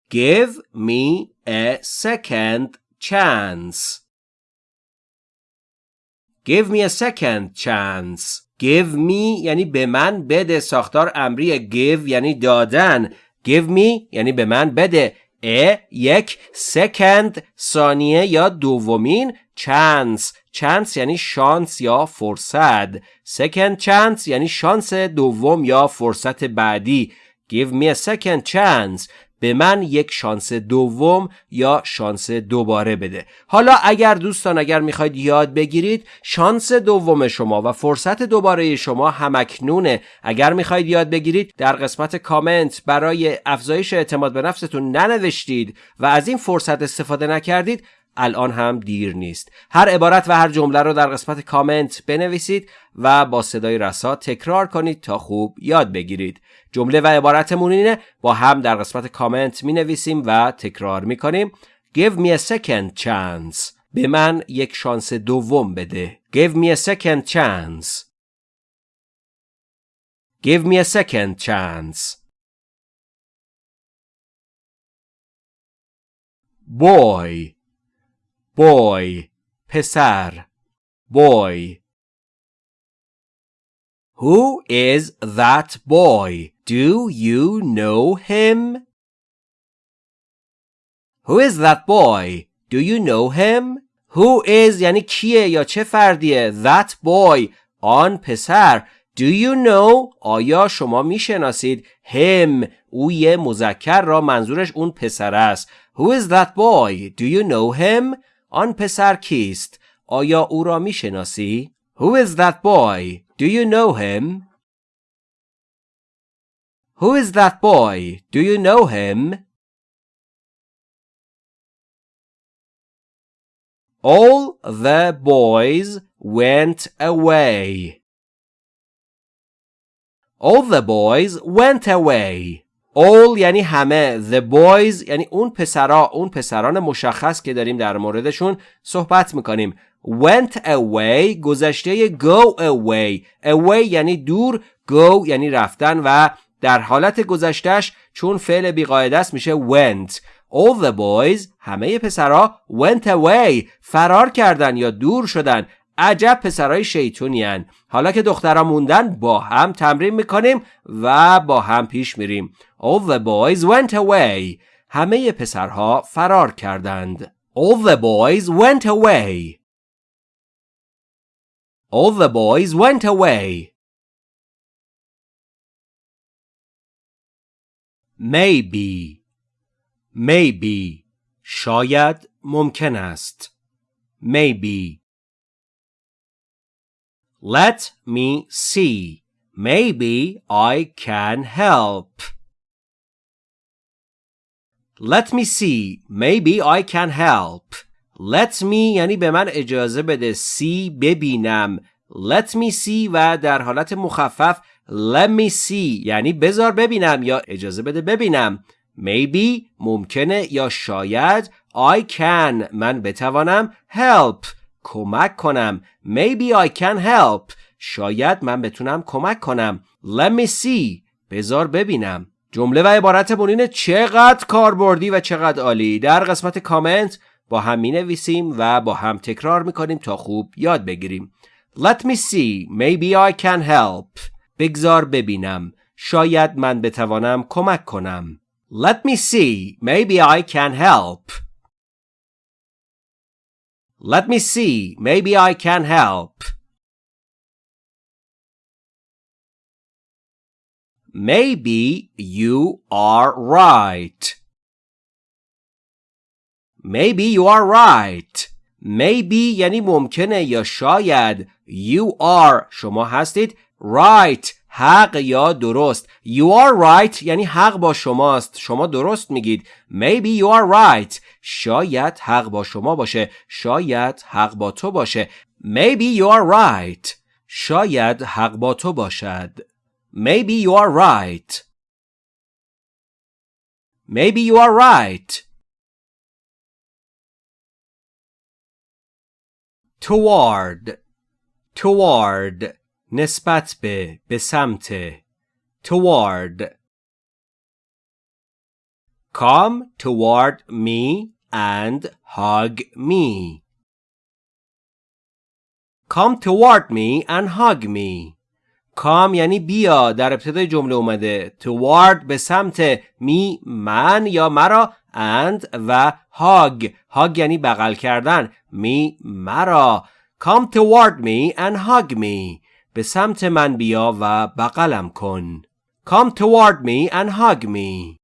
Give me a second chance Give me a second chance Give me یعنی به من بده ساختار امری give یعنی دادن Give me یعنی به من بده ا یک second ثانیه یا دومین chance chance یعنی شانس یا فرصت. second chance یعنی شانس دوم یا فرصت بعدی. Give me a second chance. به من یک شانس دوم یا شانس دوباره بده. حالا اگر دوستان اگر می‌خواید یاد بگیرید شانس دوم شما و فرصت دوباره شما همکنونه. اگر می‌خواید یاد بگیرید در قسمت کامنت برای افزایش اعتماد به نفستون ننوشتید و از این فرصت استفاده نکردید الان هم دیر نیست. هر عبارت و هر جمله رو در قسمت کامنت بنویسید و با صدای رسا تکرار کنید تا خوب یاد بگیرید. جمله و عبارتمون اینه با هم در قسمت کامنت می نویسیم و تکرار می کنیم Give me a second chance. به من یک شانس دوم بده. Give me a second chance. Give me a second chance. Boy. Boy پسر boy Who is that boy? Do you know him? Who is that boy? Do you know him? Who is یعنی کیه یا چه فردیه That boy آن پسر Do you know آیا شما می‌شناسید him او یه مذکر را منظورش اون پسر است Who is that boy? Do you know him? آن پسر کیست؟ آیا او را میشناسی؟ Who is that boy? Do you know him? Who is that boy? Do you know him? All the boys went away. All the boys went away. All یعنی همه The boys یعنی اون پسرا اون پسران مشخص که داریم در موردشون صحبت می‌کنیم. went away گذشته go away. away یعنی دور go یعنی رفتن و در حالت گذشتهش چون فعل بیقاعده است میشه went. all the boys همه پسرا went away فرار کردن یا دور شدن. عجب پسرای شیطونی حالا که دخترها موندن با هم تمرین می‌کنیم و با هم پیش میریم. All the boys went away همه پسرها فرار کردند All the boys went away All the boys went away maybe maybe شاید ممکن است maybe Let me see maybe I can help Let me see. Maybe I can help. Let me یعنی به من اجازه بده. See ببینم. Let me see و در حالت مخفف Let me see. یعنی بذار ببینم یا اجازه بده ببینم. Maybe ممکنه یا شاید I can. من بتوانم help. کمک کنم. Maybe I can help. شاید من بتونم کمک کنم. Let me see. بذار ببینم. جمله و عبارت اینه چقدر کاربردی و چقدر عالی. در قسمت کامنت با هم می نویسیم و با هم تکرار می کنیم تا خوب یاد بگیریم. Let me see. Maybe I can help. بگذار ببینم. شاید من بتوانم کمک کنم. Let me see. Maybe I can help. Let me see. Maybe I can help. Maybe you are right. Maybe you are right. Maybe یعنی ممکنه یا شاید You are شما هستید right حق یا درست. You are right یعنی حق با شماست. شما درست میگید. Maybe you are right. شاید حق با شما باشه. شاید حق با تو باشه. Maybe you are right. شاید حق با تو باشد. Maybe you are right. Maybe you are right. Toward Toward نسبت به به سمت Toward Come toward me and hug me. Come toward me and hug me. کام یعنی بیا در ابتدای جمله اومده toward به سمت می من یا مرا and و hug hug یعنی بغل کردن می مرا come toward me and hug me به سمت من بیا و بغلم کن come toward me and hug me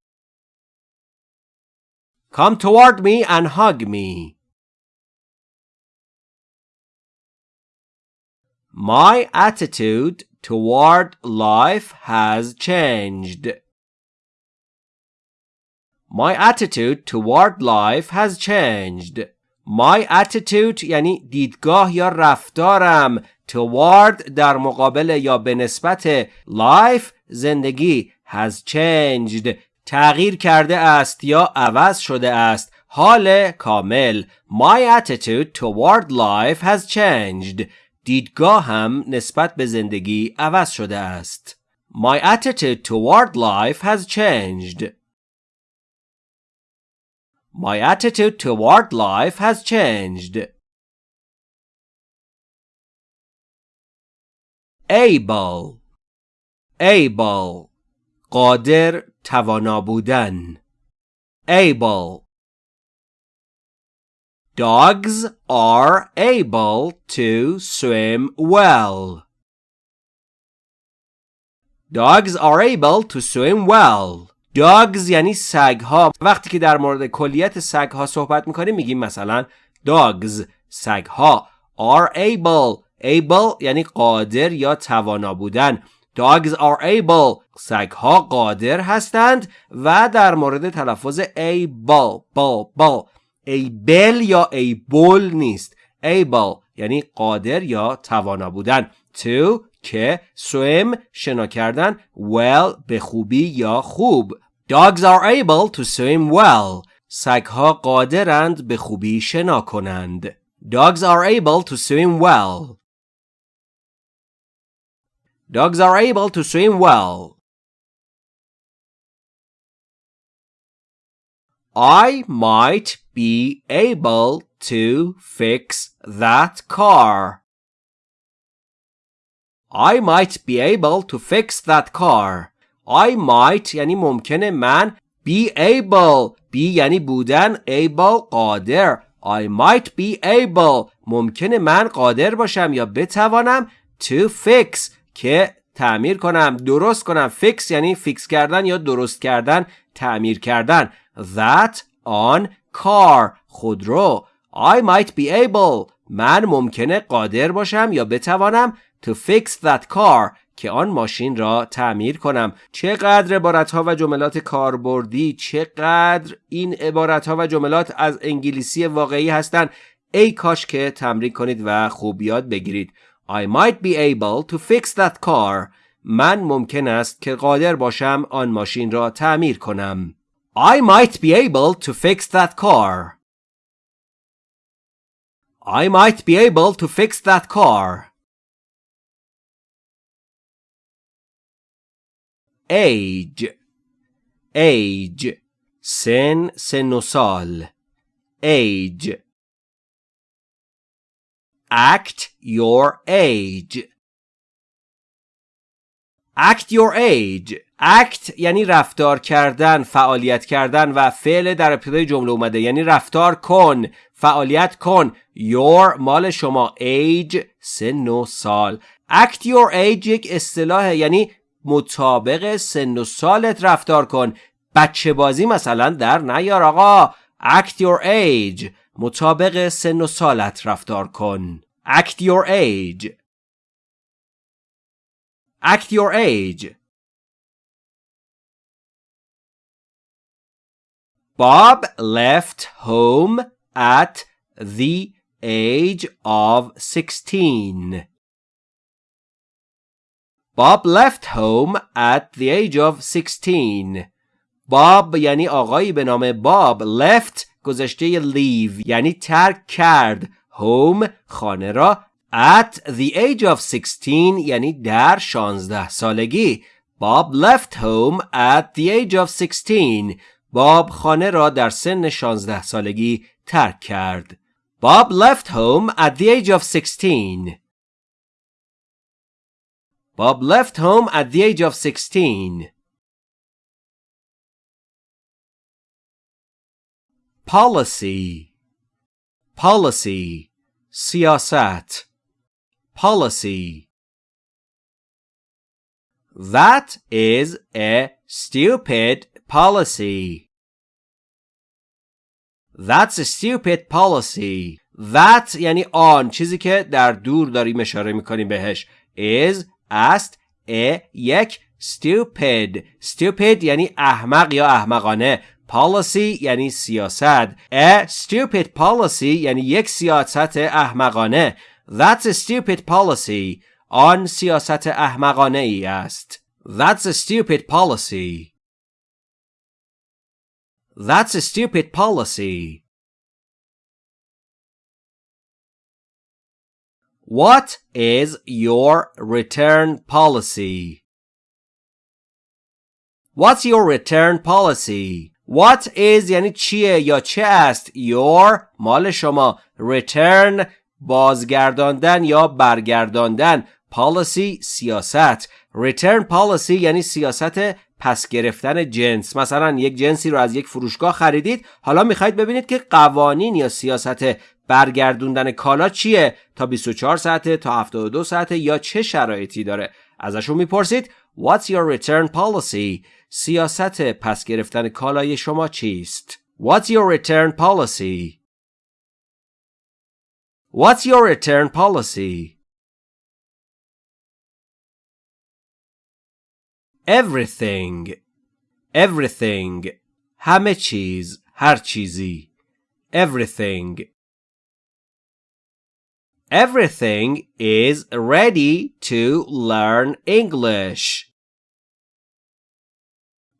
come toward me and hug me My attitude toward life has changed. My attitude toward life has changed. My attitude یعنی دیدگاه یا رفتارم toward در مقابل یا به نسبت life زندگی has changed تغییر کرده است یا عوض شده است حال کامل My attitude toward life has changed دیدگاهم نسبت به زندگی عوض شده است. My attitude toward life has changed. My attitude toward life has changed. Able Able قادر توانا بودن Able Dogs are able to swim well. Dogs are able to swim well. Dogs یعنی سگ ها. وقتی که در مورد کلیت سگ ها صحبت می‌کنیم میگیم مثلا dogs سگ ها are able able یعنی قادر یا توانا بودن Dogs are able سگ ها قادر هستند و در مورد تلفظ able ball ball able یا able نیست able یعنی قادر یا توانا بودن to که swim شنا کردن well به خوبی یا خوب Dogs are able to swim well سگها قادرند به خوبی شنا کنند Dogs are able to swim well Dogs are able to swim well I might be able to fix that car. I might be able to fix that car. I might یعنی ممکنه من be able be یعنی بودن able قادر I might be able ممکنه من قادر باشم یا بتوانم to fix که تعمیر کنم درست کنم fix یعنی fix کردن یا درست کردن تعمیر کردن that on car خودرو I might be able. من ممکنه قادر باشم یا بتوانم to fix that car که آن ماشین را تعمیر کنم. چقدر عبارت ها و جملات کاربردی چقدر این عبارت ها و جملات از انگلیسی واقعی هستند. ای کاش که تمرین کنید و خوب یاد بگیرید. I might be able to fix that car. من ممکن است که قادر باشم آن ماشین را تعمیر کنم. I might be able to fix that car. I might be able to fix that car. Age. Age. Sen senosal. Age. Act your age. Act your age. Act یعنی رفتار کردن فعالیت کردن و فعل در ابتدای جمله اومده. یعنی رفتار کن فعالیت کن. Your مال شما. Age سن و سال. Act your age یک اصطلاح یعنی مطابق سن و سالت رفتار کن. بچه بازی مثلا در نیار آقا. Act your age. مطابق سن و سالت رفتار کن. Act your age. Act your age. Bob left home at the age of 16. Bob left home at the age of 16. Bob یعنی آقایی به نام باب left گذشته leave یعنی ترک کرد home خانه را at the age of 16 یعنی در 16 سالگی Bob left home at the age of 16 باب خانه را در سن 16 سالگی ترک کرد Bob left home at the age of 16 Bob left home at the age of 16. Policy Policy سیاست Policy That is a stupid policy. That's a stupid policy. That یعنی آن. چیزی که در دور داریم اشاره می‌کنیم بهش. Is است ا یک. Stupid. Stupid یعنی احمق یا احمقانه. Policy یعنی سیاست. A stupid policy یعنی یک سیاست احمقانه. That's a stupid policy. آن سیاست احمقانه ای است. That's a stupid policy. that's a stupid policy What is your return policy? What's your return policy? What is یعنی چیه یا چه است your مال شما return بازگرداندن یا برگرداندن policy سیاست return policy یعنی سیاست پس گرفتن جنس. مثلا یک جنسی رو از یک فروشگاه خریدید حالا می‌خواید ببینید که قوانین یا سیاست برگردوندن کالا چیه؟ تا 24 ساعته تا 72 ساعته یا چه شرایطی داره؟ ازشون می‌پرسید What's your return policy? سیاست پس گرفتن کالای شما چیست؟ What's your return policy? What's your return policy? Everything Everything همه چیز هر چیزی Everything Everything is ready to learn English.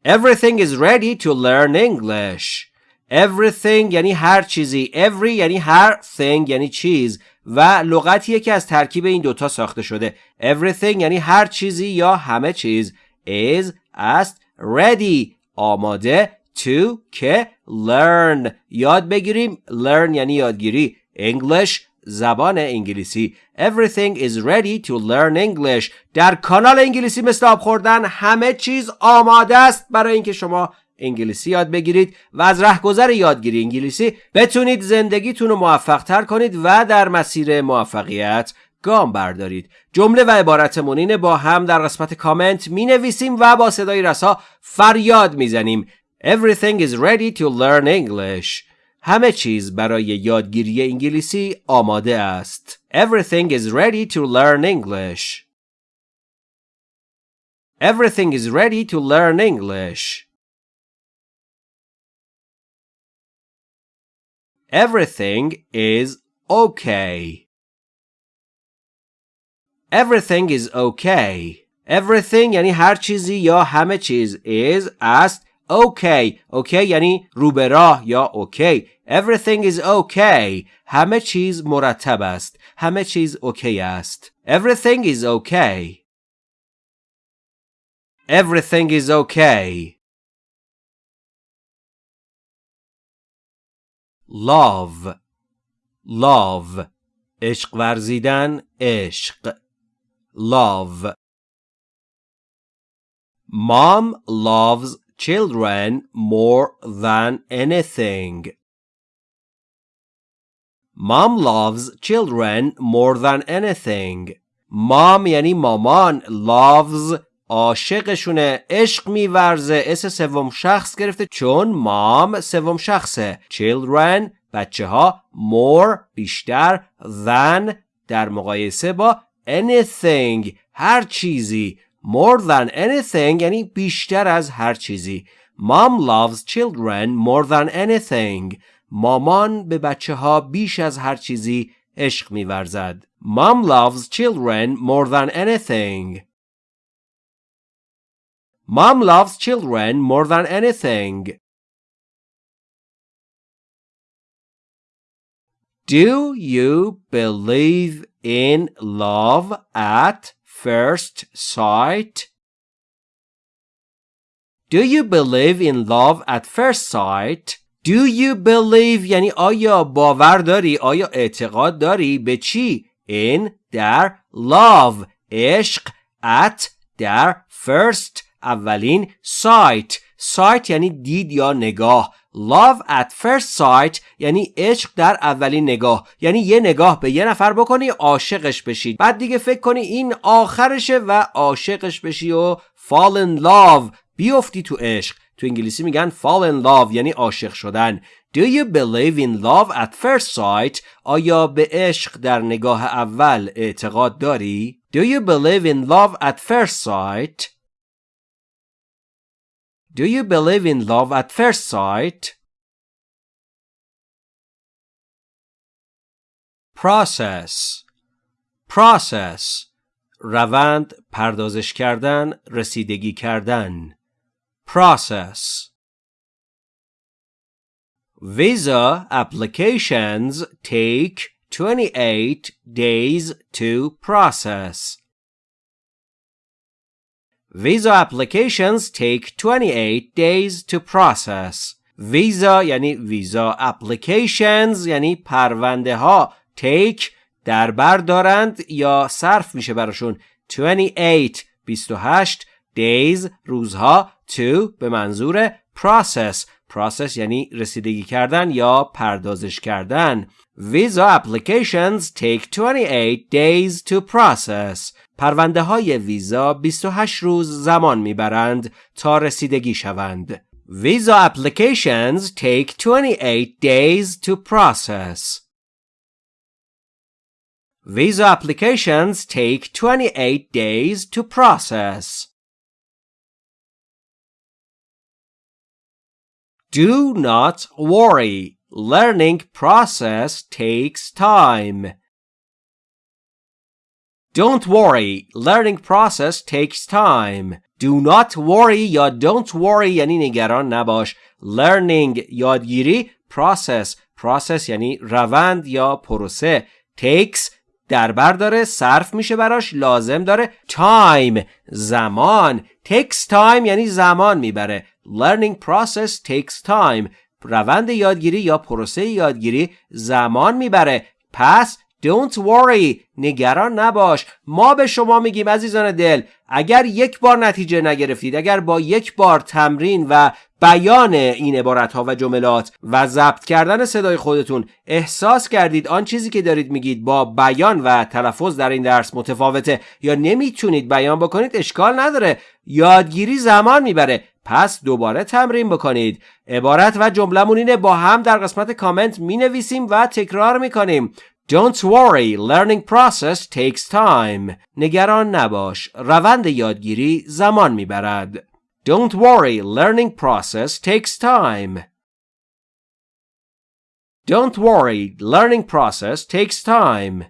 Everything is ready to learn English. Everything یعنی هر چیزی. Every یعنی هر thing یعنی چیز و لغتیه که از ترکیب این دوتا ساخته شده. Everything یعنی هر چیزی یا همه چیز Is است ready آماده to که learn. یاد بگیریم learn یعنی یادگیری. English زبان انگلیسی. Everything is ready to learn English. در کانال انگلیسی مثل آب خوردن همه چیز آماده است برای اینکه شما انگلیسی یاد بگیرید و از رهگذر یادگیری انگلیسی بتونید زندگیتون رو موفق تر کنید و در مسیر موفقیت گام بردارید جمله و عبارتمون با هم در قسمت کامنت می نویسیم و با صدای رسا فریاد می زنیم Everything is ready to learn English همه چیز برای یادگیری انگلیسی آماده است Everything is ready to learn English Everything is ready to learn English Everything is okay. Everything is okay. Everything یعنی هر چیزی یا همه چیز is است okay. okay یعنی رو به راه یا okay. Everything is okay. همه چیز مرتب است. همه چیز اوکی است. Everything is okay. Everything is okay. love love عشق ورزیدن عشق love Mom loves children more than anything. Mom loves children more than anything. Mom یعنی مامان loves عاشقشونه عشق میورزه اس سوم شخص گرفته چون مام سوم شخصه children بچه ها more بیشتر than در مقایسه با anything هر چیزی more than anything یعنی بیشتر از هر چیزی mom loves children more than anything مامان به بچه ها بیش از هر چیزی عشق میورزد mom loves children more than anything Mom loves children more than anything. Do you believe in love at first sight? Do you believe in love at first sight? Do you believe یعنی آیا باور داری آیا اعتقاد داری به چی in در love عشق at در first اولین sight sight یعنی دید یا نگاه love at first sight یعنی عشق در اولین نگاه یعنی یه نگاه به یه نفر بکنی عاشقش بشید بعد دیگه فکر کنی این آخرشه و عاشقش بشی و fall in love بیفتی تو عشق تو انگلیسی میگن fall in love یعنی عاشق شدن Do you believe in love at first sight? آیا به عشق در نگاه اول اعتقاد داری؟ Do you believe in love at first sight? Do you believe in love at first sight? Process Process روند پردازش کردن رسیدگی کردن Process Visa applications take 28 days to process. Visa applications take 28 days to process. Visa یعنی ویزا applications یعنی پرونده ها take در بر دارند یا صرف میشه براشون 28 28 days روزها to به منظور process process یعنی رسیدگی کردن یا پردازش کردن Visa applications take 28 days to process پرونده های ویزا 28 روز زمان می‌برند تا رسیدگی شوند. Visa applications take 28 days to process. Visa applications take 28 days to process. Do not worry. Learning process takes time. Don't worry, learning process takes time. Do not worry یا don't worry یعنی نگران نباش. Learning یادگیری process. Process یعنی روند یا پروسه. Takes در بر داره صرف میشه براش لازم داره. Time زمان. Takes time یعنی زمان می‌بره. Learning process takes time. روند یادگیری یا پروسه یادگیری زمان می‌بره. پس Don't worry نگران نباش. ما به شما میگیم عزیزان دل اگر یک بار نتیجه نگرفتید اگر با یک بار تمرین و بیان این عبارت ها و جملات و ضبط کردن صدای خودتون احساس کردید آن چیزی که دارید میگید با بیان و تلفظ در این درس متفاوته یا نمی‌تونید بیان بکنید اشکال نداره. یادگیری زمان می‌بره. پس دوباره تمرین بکنید. عبارت و جملمون اینه با هم در قسمت کامنت می نویسیم و تکرار می کنیم Don't worry, learning process takes time. نگران نباش. روند یادگیری زمان میبرد. Don't worry, learning process takes time. Don't worry, learning process takes time.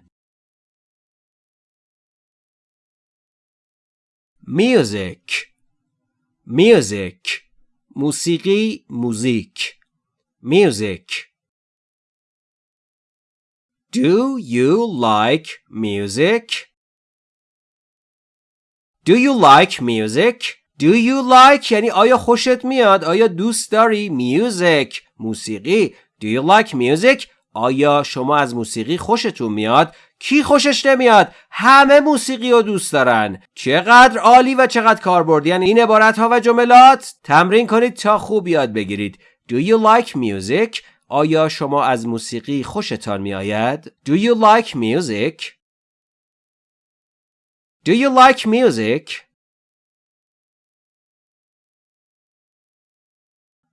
Music Music موسیقی موزیک Music Do you like music? Do you like music? Do you like یعنی آیا خوشت میاد؟ آیا دوست داری؟ Music موسیقی Do you like music? آیا شما از موسیقی خوشتون میاد؟ کی خوشش نمیاد؟ همه موسیقی رو دوست دارن چقدر عالی و چقدر کاربردی یعنی این عبارت ها و جملات تمرین کنید تا خوب یاد بگیرید Do you like music? آیا شما از موسیقی خوشتان می آید؟ Do you like music? Do you like music?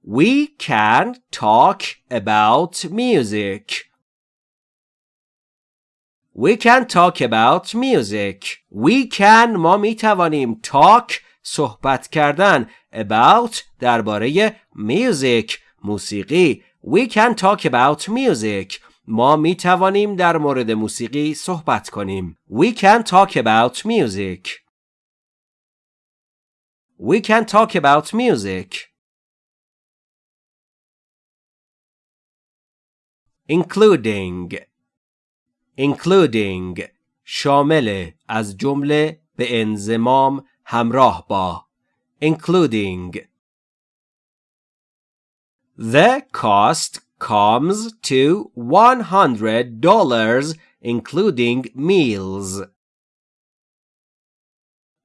We can talk about music. We can talk about music. We can ما می توانیم talk صحبت کردن about درباره music موسیقی We can talk about music. ما می توانیم در مورد موسیقی صحبت کنیم. We can talk about music. We can talk about music. including including شامل از جمله به انزمام همراه با including The cost comes to $100 including meals.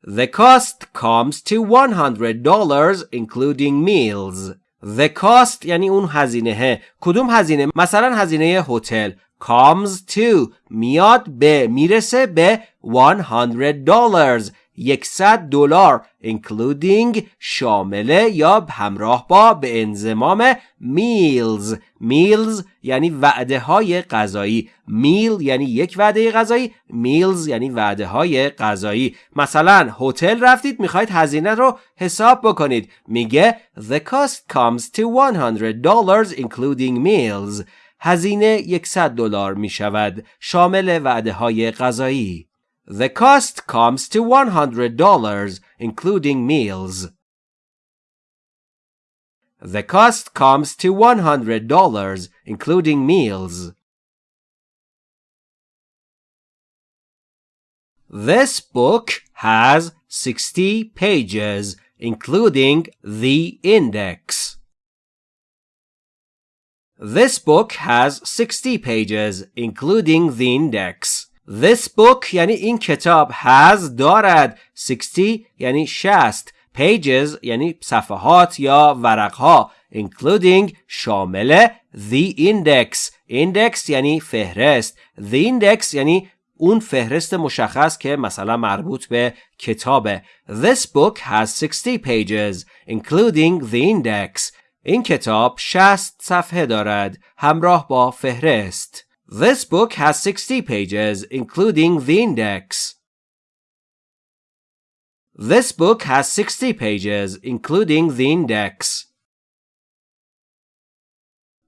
The cost comes to $100 including meals. The cost یعنی اون هزینه کدوم هزینه مثلا هزینه هتل comes to میاد به میرسه به $100 100 دلار including شامله یا همراه با به انزمام meals. Meals یعنی وعده های غذایی. میل یعنی یک وعده غذایی. Meals یعنی وعده های غذایی. مثلا هتل رفتید می‌خواید هزینه رو حساب بکنید. میگه the cost comes to 100 dollars including meals. هزینه 100 دلار می شود شامل وعده های غذایی. The cost comes to $100, including meals. The cost comes to $100, including meals. This book has 60 pages, including the index. This book has 60 pages, including the index. This book یعنی این کتاب has دارد 60 یعنی 60 pages یعنی صفحات یا ورقها including شامل the index. Index یعنی فهرست. The index یعنی اون فهرست مشخص که مثلا مربوط به کتابه. This book has 60 pages including the index. این کتاب 60 صفحه دارد همراه با فهرست. This book has 60 pages, including the index. This book has 60 pages, including the index.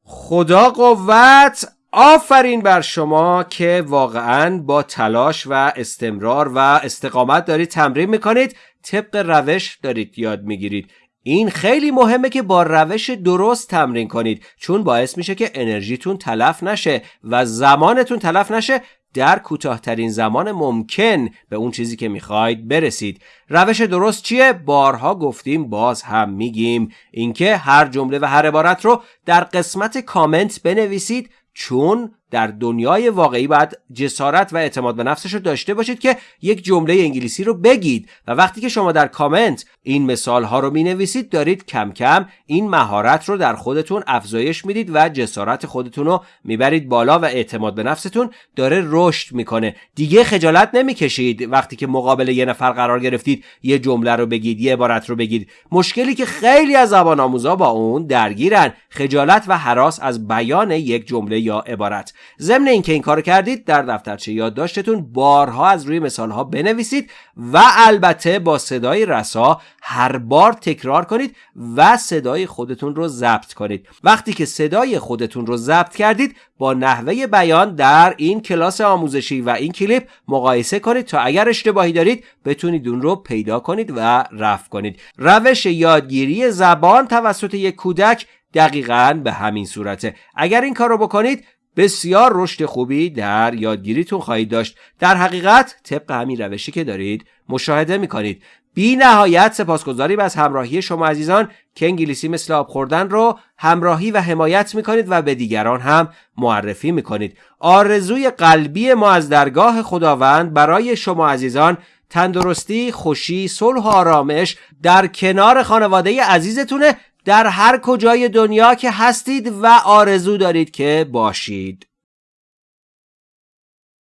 خدا قوت آفرین بر شما که واقعا با تلاش و استمرار و استقامت دارید تمرین می‌کنید طبق روش دارید یاد می‌گیرید این خیلی مهمه که با روش درست تمرین کنید چون باعث میشه که انرژیتون تلف نشه و زمانتون تلف نشه. در کوتاهترین زمان ممکن به اون چیزی که می‌خواید برسید. روش درست چیه؟ بارها گفتیم باز هم میگیم. اینکه هر جمله و هر عبارت رو در قسمت کامنت بنویسید چون در دنیای واقعی باید جسارت و اعتماد به نفسش رو داشته باشید که یک جمله انگلیسی رو بگید. و وقتی که شما در کامنت این مثال ها رو می نویسید دارید کم کم این مهارت رو در خودتون افزایش می‌دید و جسارت خودتون رو می‌برید بالا و اعتماد به نفستون داره رشد می‌کنه. دیگه خجالت نمی‌کشید وقتی که مقابل یه نفر قرار گرفتید یه جمله رو بگید یه عبارت رو بگید. مشکلی که خیلی از زبان آموزا با اون درگیرن. خجالت و حراس از بیان یک جمله یا عبارت. ضمن اینکه این کار کردید در دفترچه یادداشتتون بارها از روی مثالها بنویسید و البته با صدای رسا هر بار تکرار کنید و صدای خودتون رو ضبط کنید. وقتی که صدای خودتون رو ضبط کردید با نحوه بیان در این کلاس آموزشی و این کلیپ مقایسه کنید تا اگر اشتباهی دارید بتونید اون رو پیدا کنید و رفع کنید. روش یادگیری زبان توسط یک کودک دقیقا به همین صورته. اگر این کار رو بکنید بسیار رشد خوبی در یادگیریتون خواهید داشت. در حقیقت طبق همین روشی که دارید مشاهده می‌کنید. بی نهایت سپاسگزاریم از همراهی شما عزیزان که انگلیسی مثل آب خوردن رو همراهی و حمایت می‌کنید و به دیگران هم معرفی می‌کنید. آرزوی قلبی ما از درگاه خداوند برای شما عزیزان تندرستی، خوشی، صلح و آرامش در کنار خانواده عزیزتونه در هر کجای دنیا که هستید و آرزو دارید که باشید.